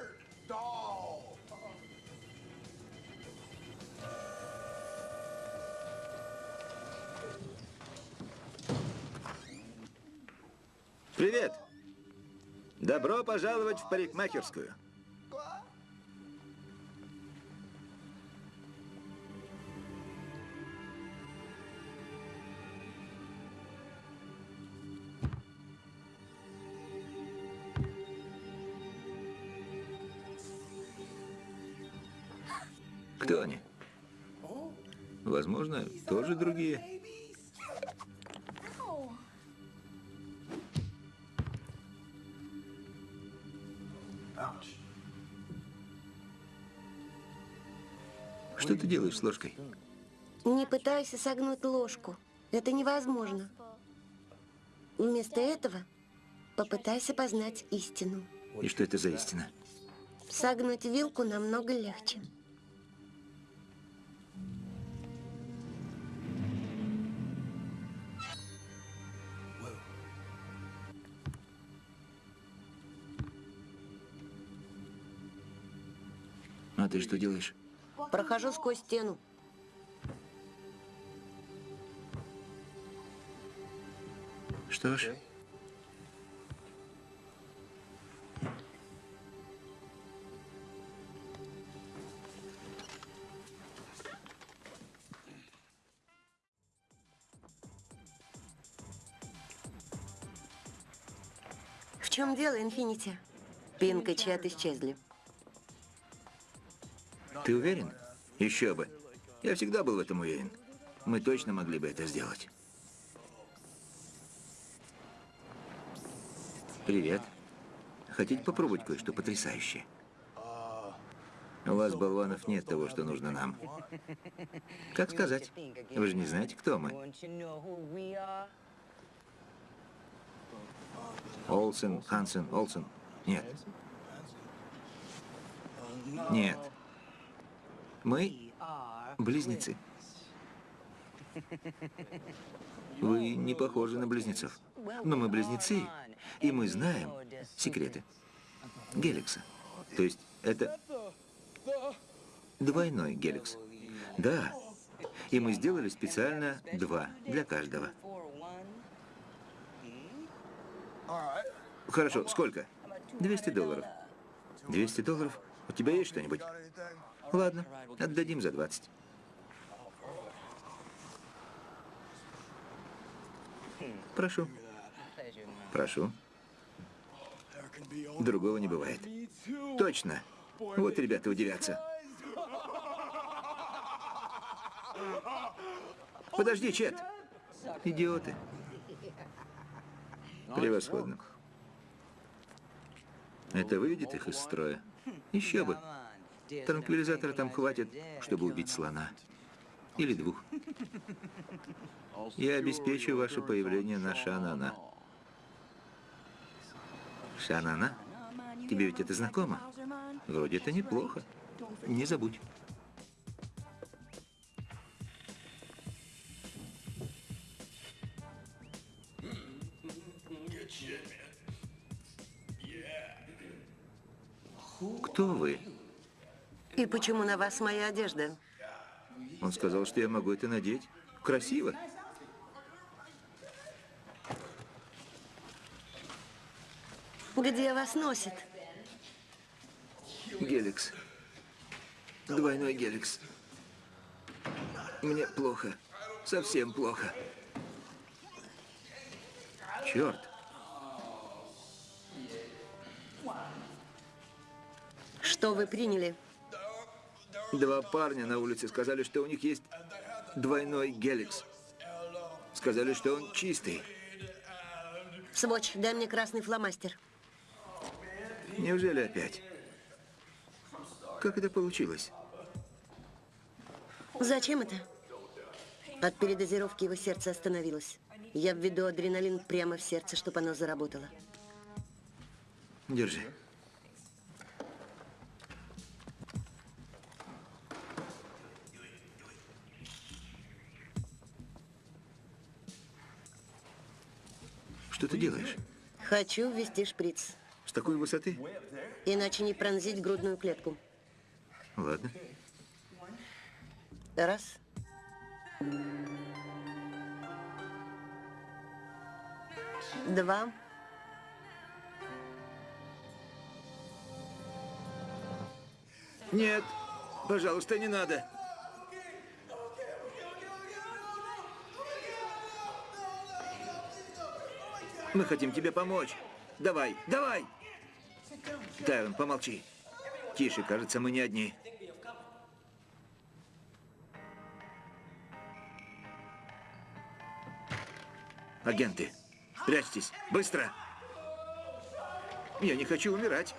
Добро пожаловать в парикмахерскую. Делаешь с ложкой? Не пытайся согнуть ложку. Это невозможно. Вместо этого попытайся познать истину. И что это за истина? Согнуть вилку намного легче. А ты что делаешь? Прохожу сквозь стену. Что ж, В чем дело, Инфинити? Пинк и Чет исчезли. Ты уверен? Еще бы. Я всегда был в этом уверен. Мы точно могли бы это сделать. Привет. Хотите попробовать кое-что потрясающее? У вас, болванов, нет того, что нужно нам. Как сказать? Вы же не знаете, кто мы. Олсен, Хансен, Олсен. Нет. Нет. Мы близнецы. Вы не похожи на близнецов. Но мы близнецы, и мы знаем секреты Геликса. То есть это двойной Геликс. Да. И мы сделали специально два для каждого. Хорошо, сколько? 200 долларов. 200 долларов? У тебя есть что-нибудь? Ладно, отдадим за 20. Прошу. Прошу. Другого не бывает. Точно. Вот ребята удивятся. Подожди, Чет. Идиоты. Превосходно. Это выведет их из строя. Еще бы. Транквилизатора там хватит, чтобы убить слона. Или двух. Я обеспечу ваше появление на Шанана. Шанана? Тебе ведь это знакомо? Вроде это неплохо. Не забудь. Кто вы? И почему на вас моя одежда? Он сказал, что я могу это надеть. Красиво. Где вас носит? Геликс. Двойной геликс. Мне плохо. Совсем плохо. Черт. Что вы приняли? Два парня на улице сказали, что у них есть двойной геликс. Сказали, что он чистый. Сводч, дай мне красный фломастер. Неужели опять? Как это получилось? Зачем это? От передозировки его сердце остановилось. Я введу адреналин прямо в сердце, чтобы оно заработало. Держи. Что ты делаешь? Хочу ввести шприц, С такой высоты? иначе не пронзить грудную клетку. Ладно. Раз. Два. Нет, пожалуйста, не надо. Мы хотим тебе помочь. Давай, давай! Тайрон, помолчи. Тише, кажется, мы не одни. Агенты, прячьтесь, быстро! Я не хочу умирать.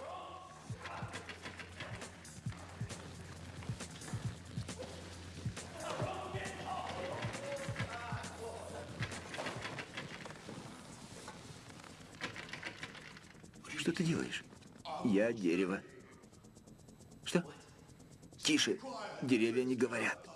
Я дерево. Что? Тише. Деревья не говорят.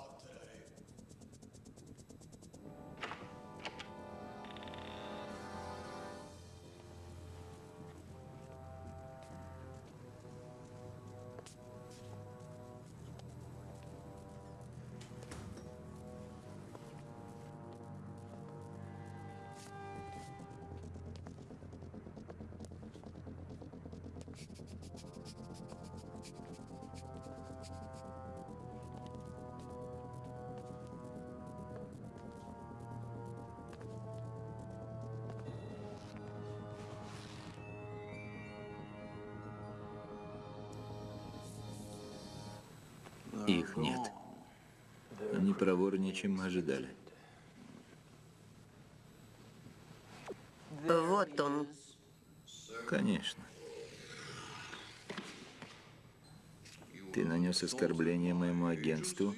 Их нет. Они проворнее, чем мы ожидали. Вот он. Конечно. Ты нанес оскорбление моему агентству,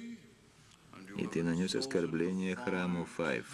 и ты нанес оскорбление храму Файв.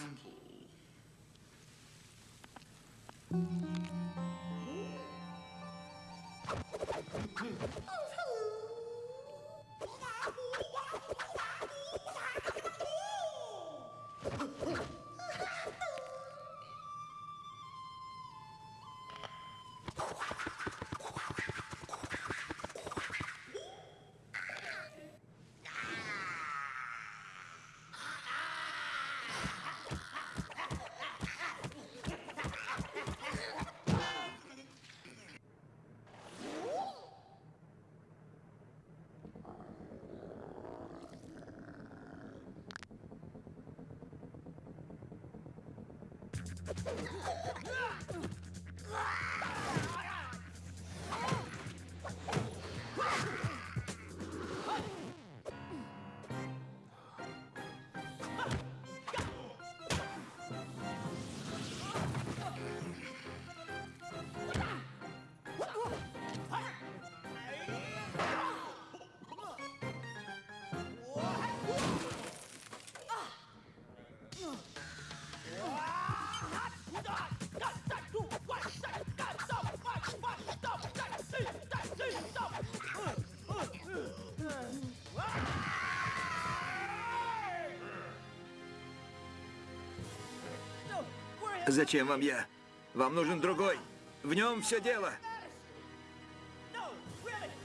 Зачем вам я? Вам нужен другой. В нем все дело.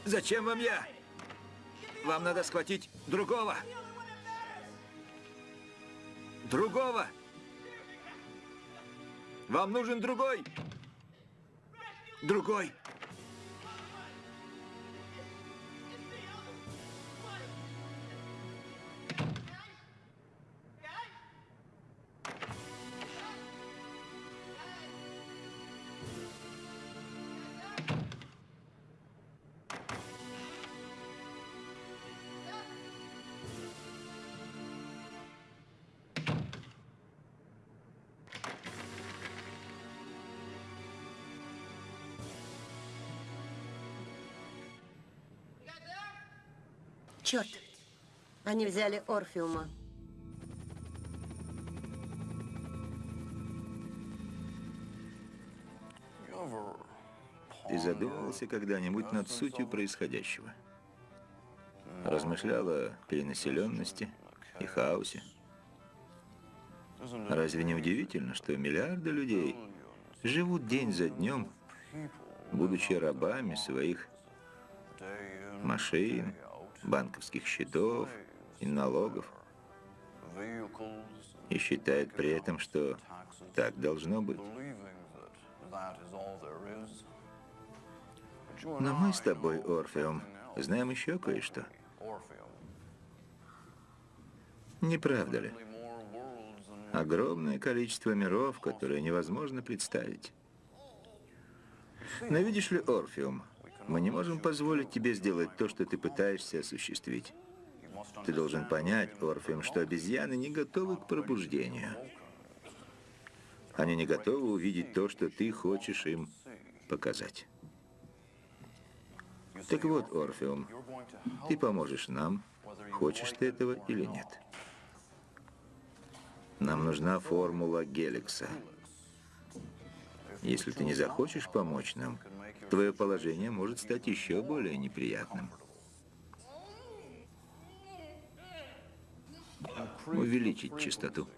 Зачем вам я? Вам надо схватить другого. Другого. Вам нужен другой. Другой. Черт. Они взяли Орфеума. ты задумывался когда-нибудь над сутью происходящего? Размышлял о перенаселенности и хаосе? Разве не удивительно, что миллиарды людей живут день за днем, будучи рабами своих машин, банковских счетов и налогов, и считают при этом, что так должно быть? Но мы с тобой, Орфеум, знаем еще кое-что. Не правда ли? Огромное количество миров, которые невозможно представить. Но видишь ли, Орфеум, мы не можем позволить тебе сделать то, что ты пытаешься осуществить. Ты должен понять, Орфеум, что обезьяны не готовы к пробуждению. Они не готовы увидеть то, что ты хочешь им показать. Так вот, Орфеум, ты поможешь нам, хочешь ты этого или нет. Нам нужна формула Геликса. Если ты не захочешь помочь нам, твое положение может стать еще более неприятным. Увеличить частоту.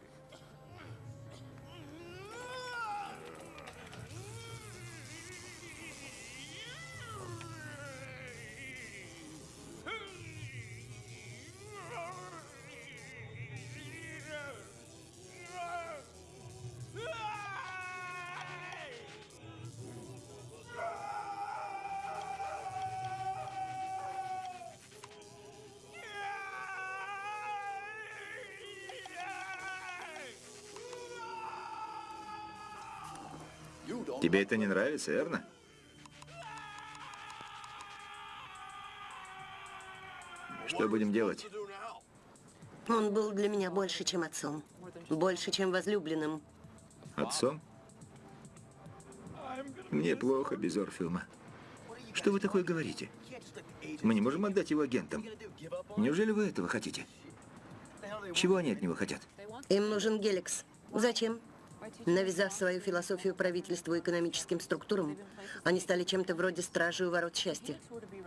Тебе это не нравится, верно? Что будем делать? Он был для меня больше, чем отцом. Больше, чем возлюбленным. Отцом? Мне плохо без Орфеума. Что вы такое говорите? Мы не можем отдать его агентам. Неужели вы этого хотите? Чего они от него хотят? Им нужен Геликс. Зачем? Навязав свою философию правительству и экономическим структурам, они стали чем-то вроде стражи у ворот счастья.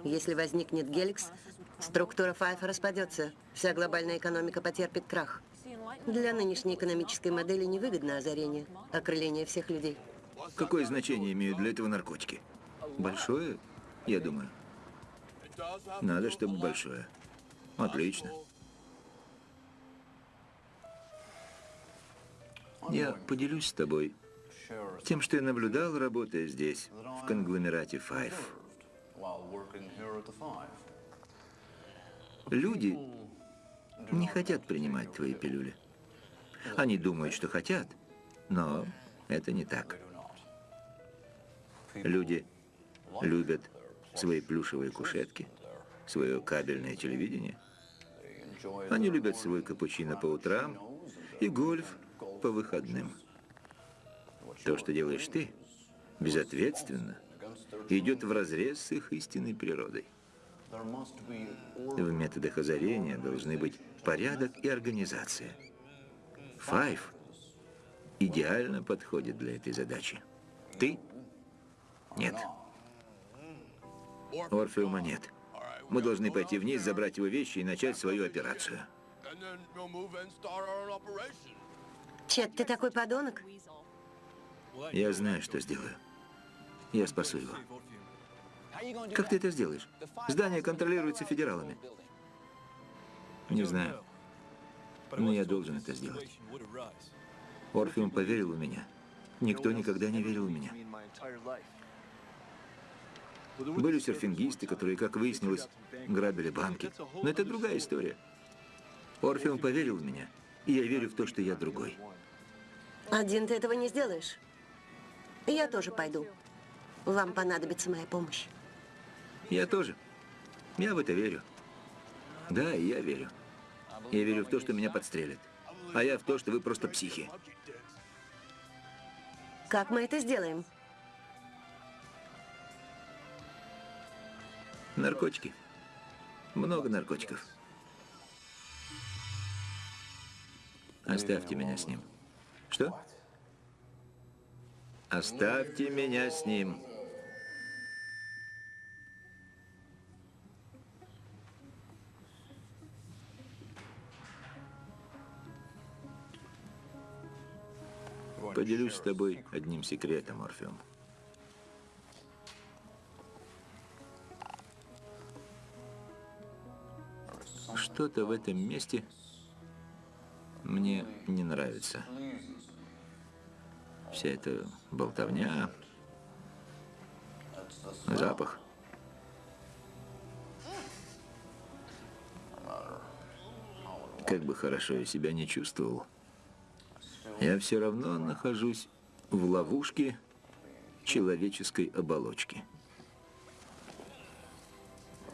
Если возникнет Геликс, структура Файфа распадется, вся глобальная экономика потерпит крах. Для нынешней экономической модели невыгодно озарение, окрыление всех людей. Какое значение имеют для этого наркотики? Большое, я думаю. Надо, чтобы большое. Отлично. Я поделюсь с тобой тем, что я наблюдал, работая здесь, в конгломерате Five. Люди не хотят принимать твои пилюли. Они думают, что хотят, но это не так. Люди любят свои плюшевые кушетки, свое кабельное телевидение. Они любят свой капучино по утрам и гольф по выходным. То, что делаешь ты, безответственно, идет вразрез с их истинной природой. В методах озарения должны быть порядок и организация. Файв идеально подходит для этой задачи. Ты? Нет. Орфеума нет. Мы должны пойти вниз, забрать его вещи и начать свою операцию. Чет, ты такой подонок? Я знаю, что сделаю. Я спасу его. Как ты это сделаешь? Здание контролируется федералами. Не знаю. Но я должен это сделать. Орфеум поверил в меня. Никто никогда не верил в меня. Были серфингисты, которые, как выяснилось, грабили банки. Но это другая история. Орфеум поверил в меня, и я верю в то, что я другой. Один ты этого не сделаешь. Я тоже пойду. Вам понадобится моя помощь. Я тоже. Я в это верю. Да, я верю. Я верю в то, что меня подстрелят. А я в то, что вы просто психи. Как мы это сделаем? Наркотики. Много наркотиков. Оставьте меня с ним. Что? Оставьте меня с ним. Поделюсь с тобой одним секретом, Орфеум. Что-то в этом месте мне не нравится. Вся эта болтовня, запах. Как бы хорошо я себя не чувствовал, я все равно нахожусь в ловушке человеческой оболочки.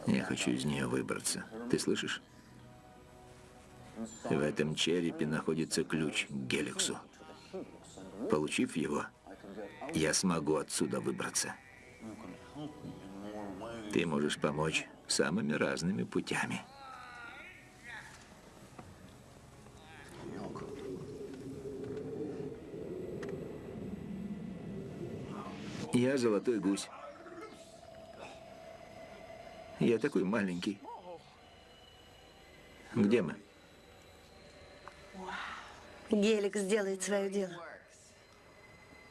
Я хочу из нее выбраться. Ты слышишь? В этом черепе находится ключ к Геликсу. Получив его, я смогу отсюда выбраться. Ты можешь помочь самыми разными путями. Я золотой гусь. Я такой маленький. Где мы? Геликс сделает свое дело.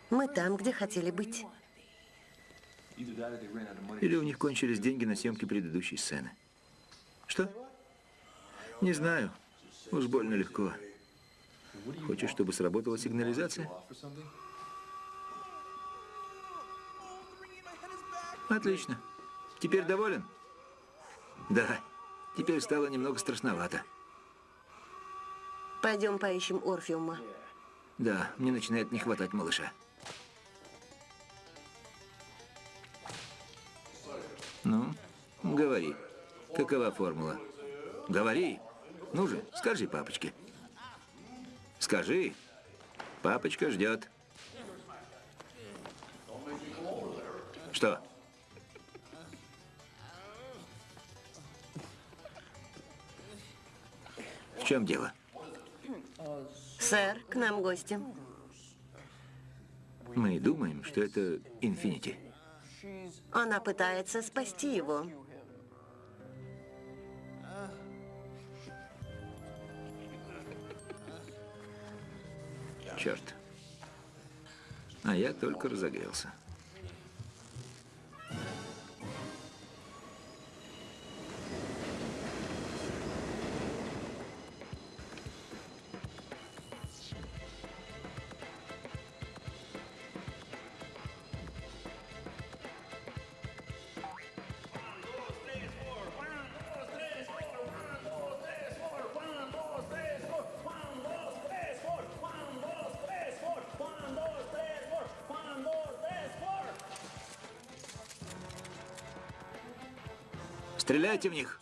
Мы там, где хотели быть. Или у них кончились деньги на съемки предыдущей сцены? Что? Не знаю. Уж больно легко. Хочешь, чтобы сработала сигнализация? Отлично. Теперь доволен? Да. Теперь стало немного страшновато. Пойдем поищем Орфеума. Да, мне начинает не хватать малыша. Ну, говори. Какова формула? Говори. Ну же, скажи папочке. Скажи. Папочка ждет. Что? В чем дело? Сэр, к нам гости. Мы думаем, что это Инфинити. Она пытается спасти его. Черт. А я только разогрелся. Стреляйте в них!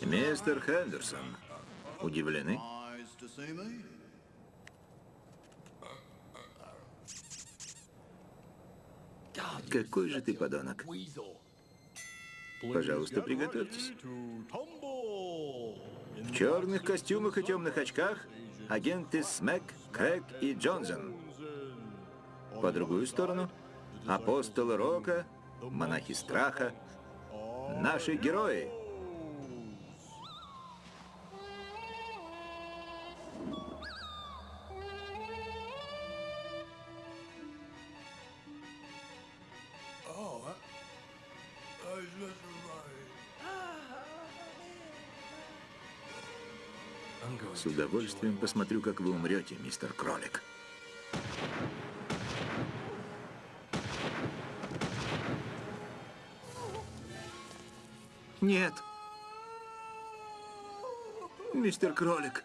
Мистер Хендерсон, удивлены? Какой же ты подонок. Пожалуйста, приготовьтесь. В черных костюмах и темных очках агенты Смэк, Крэг и Джонсон. По другую сторону апостолы Рока, монахи страха, наши герои. С удовольствием посмотрю, как вы умрете, мистер Кролик. Нет. Мистер Кролик.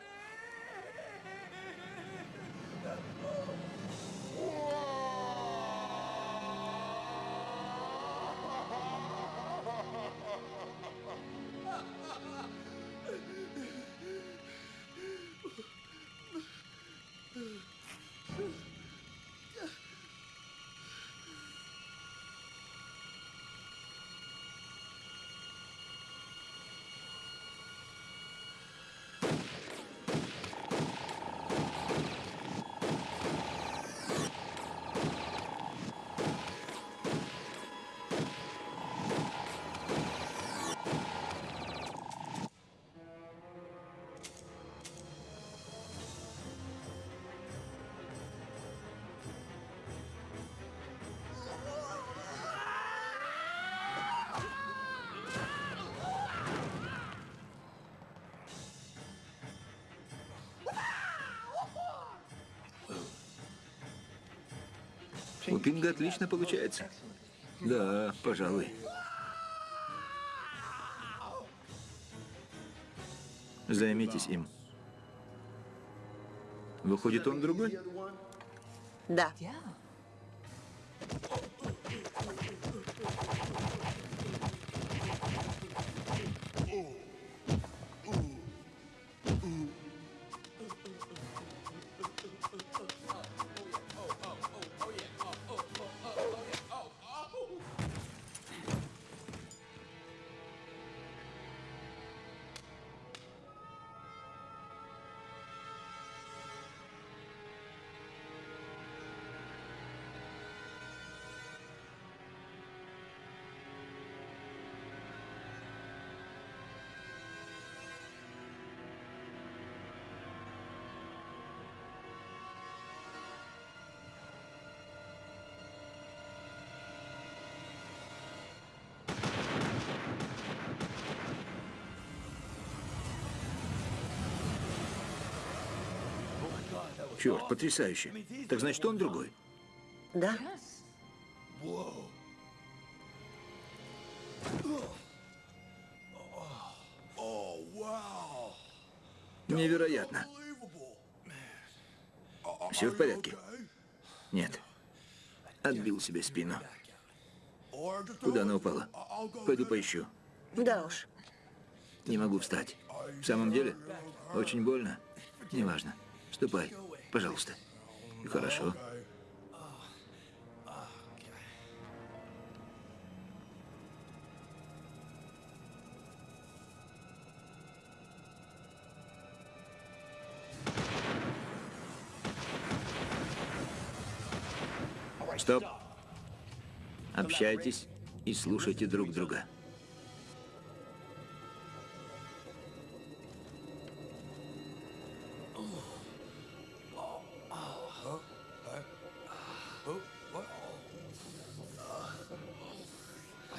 У Пинга отлично получается. Да, пожалуй. Займитесь им. Выходит, он другой? Да. Черт, потрясающе. Так значит, он другой. Да. Невероятно. Все в порядке? Нет. Отбил себе спину. Куда она упала? Пойду поищу. Да уж. Не могу встать. В самом деле? Очень больно? Неважно. Ступай, пожалуйста. Хорошо. Стоп. Общайтесь и слушайте друг друга.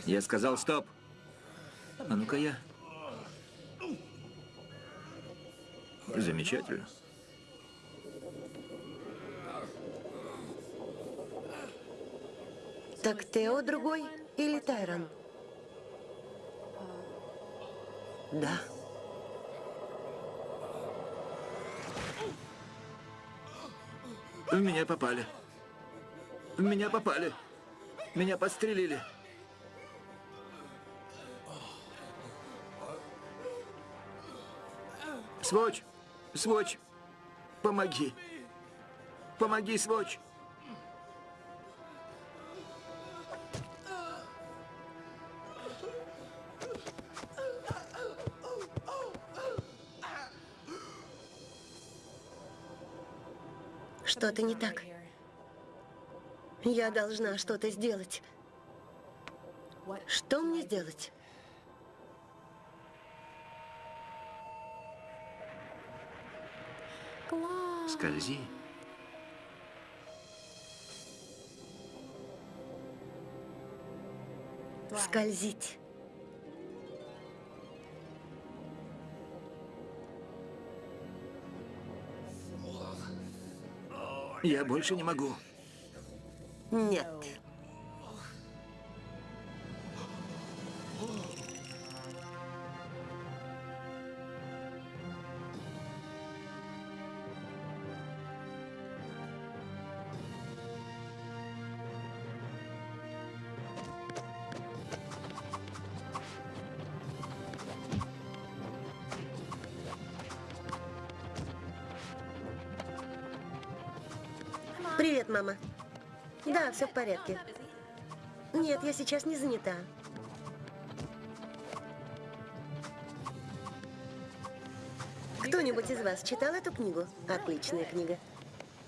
Я сказал стоп. А ну-ка я. Замечательно. Так Тео другой или Тайрон? Да. В меня попали. В меня попали. Меня подстрелили. Своч! Своч! Помоги! Помоги, Своч! Что-то не так. Я должна что-то сделать. Что мне сделать? Скользи. Скользить. Я больше не могу. Нет. Все в порядке. Нет, я сейчас не занята. Кто-нибудь из вас читал эту книгу? Отличная книга.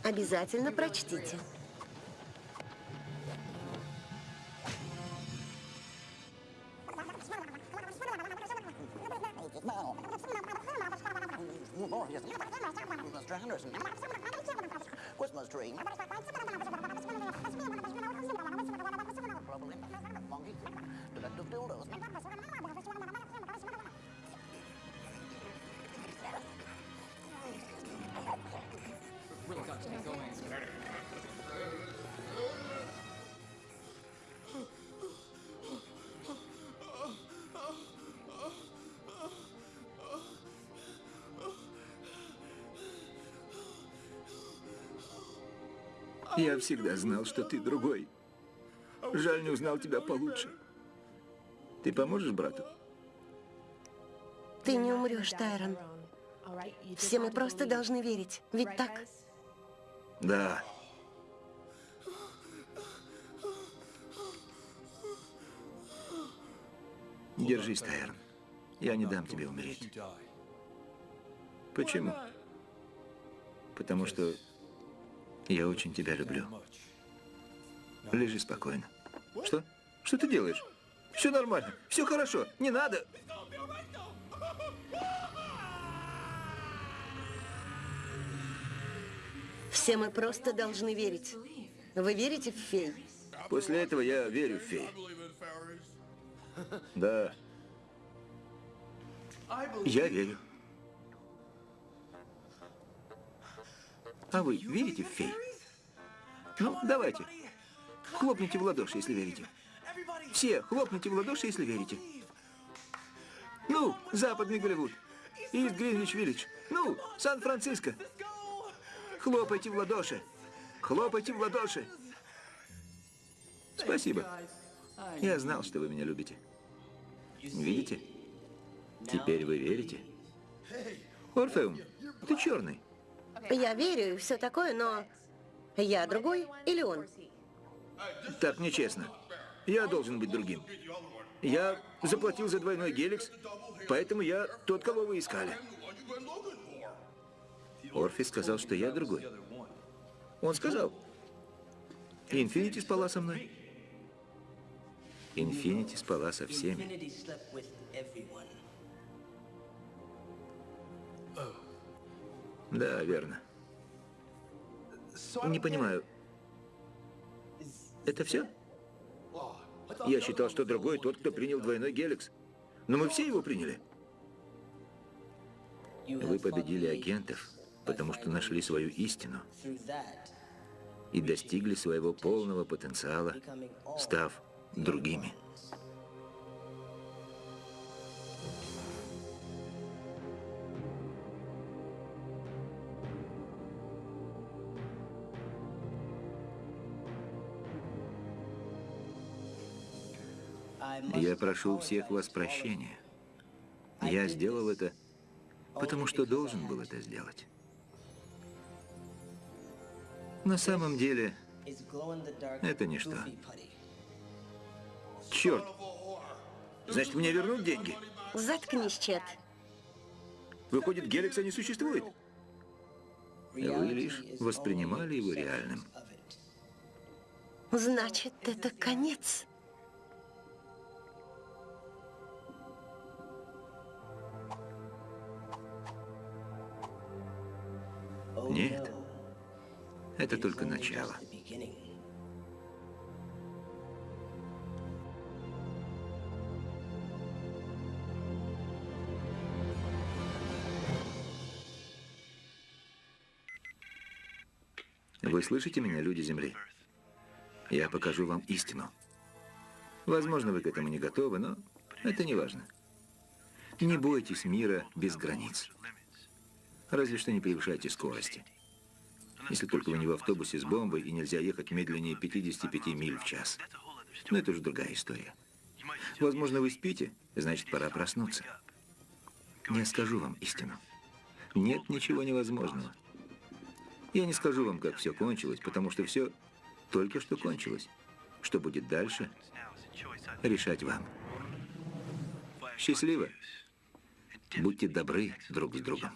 Обязательно прочтите. tree. Global impact, monkey, collective dildos. Going. Я всегда знал, что ты другой. Жаль, не узнал тебя получше. Ты поможешь брату? Ты не умрешь, Тайрон. Все мы просто должны верить. Ведь так? Да. Держись, Тайрон. Я не дам тебе умереть. Почему? Потому что я очень тебя люблю. Лежи спокойно. Что? Что ты делаешь? Все нормально, все хорошо, не надо. Все мы просто должны верить. Вы верите в фей? После этого я верю в феи. Да, я верю. А вы верите в фей? Ну, давайте. Хлопните в ладоши, если верите. Все, хлопните в ладоши, если верите. Ну, Западный Голливуд. Ист Гринвич Виллидж. Ну, Сан-Франциско. Хлопайте в ладоши. Хлопайте в ладоши. Спасибо. Я знал, что вы меня любите. Видите? Теперь вы верите? Орфеум, ты черный. Я верю и все такое, но я другой или он? Так нечестно. Я должен быть другим. Я заплатил за двойной геликс, поэтому я тот, кого вы искали. Орфи сказал, что я другой. Он сказал. Инфинити спала со мной. Инфинити спала со всеми. Да, верно. Не понимаю. Это все? Я считал, что другой тот, кто принял двойной геликс. Но мы все его приняли. Вы победили агентов, потому что нашли свою истину и достигли своего полного потенциала, став другими. Я прошу всех вас прощения. Я сделал это, потому что должен был это сделать. На самом деле, Это ничто. черт, значит, мне вернут деньги? Заткнись, Чет. Выходит, Геликса не существует. Вы лишь воспринимали его реальным. Значит, это конец. Нет. Это только начало. Вы слышите меня, люди Земли? Я покажу вам истину. Возможно, вы к этому не готовы, но это не важно. Не бойтесь мира без границ. Разве что не превышайте скорости. Если только вы не в автобусе с бомбой и нельзя ехать медленнее 55 миль в час. Но это уже другая история. Возможно, вы спите, значит, пора проснуться. Я скажу вам истину. Нет ничего невозможного. Я не скажу вам, как все кончилось, потому что все только что кончилось. Что будет дальше, решать вам. Счастливо. Будьте добры друг с другом.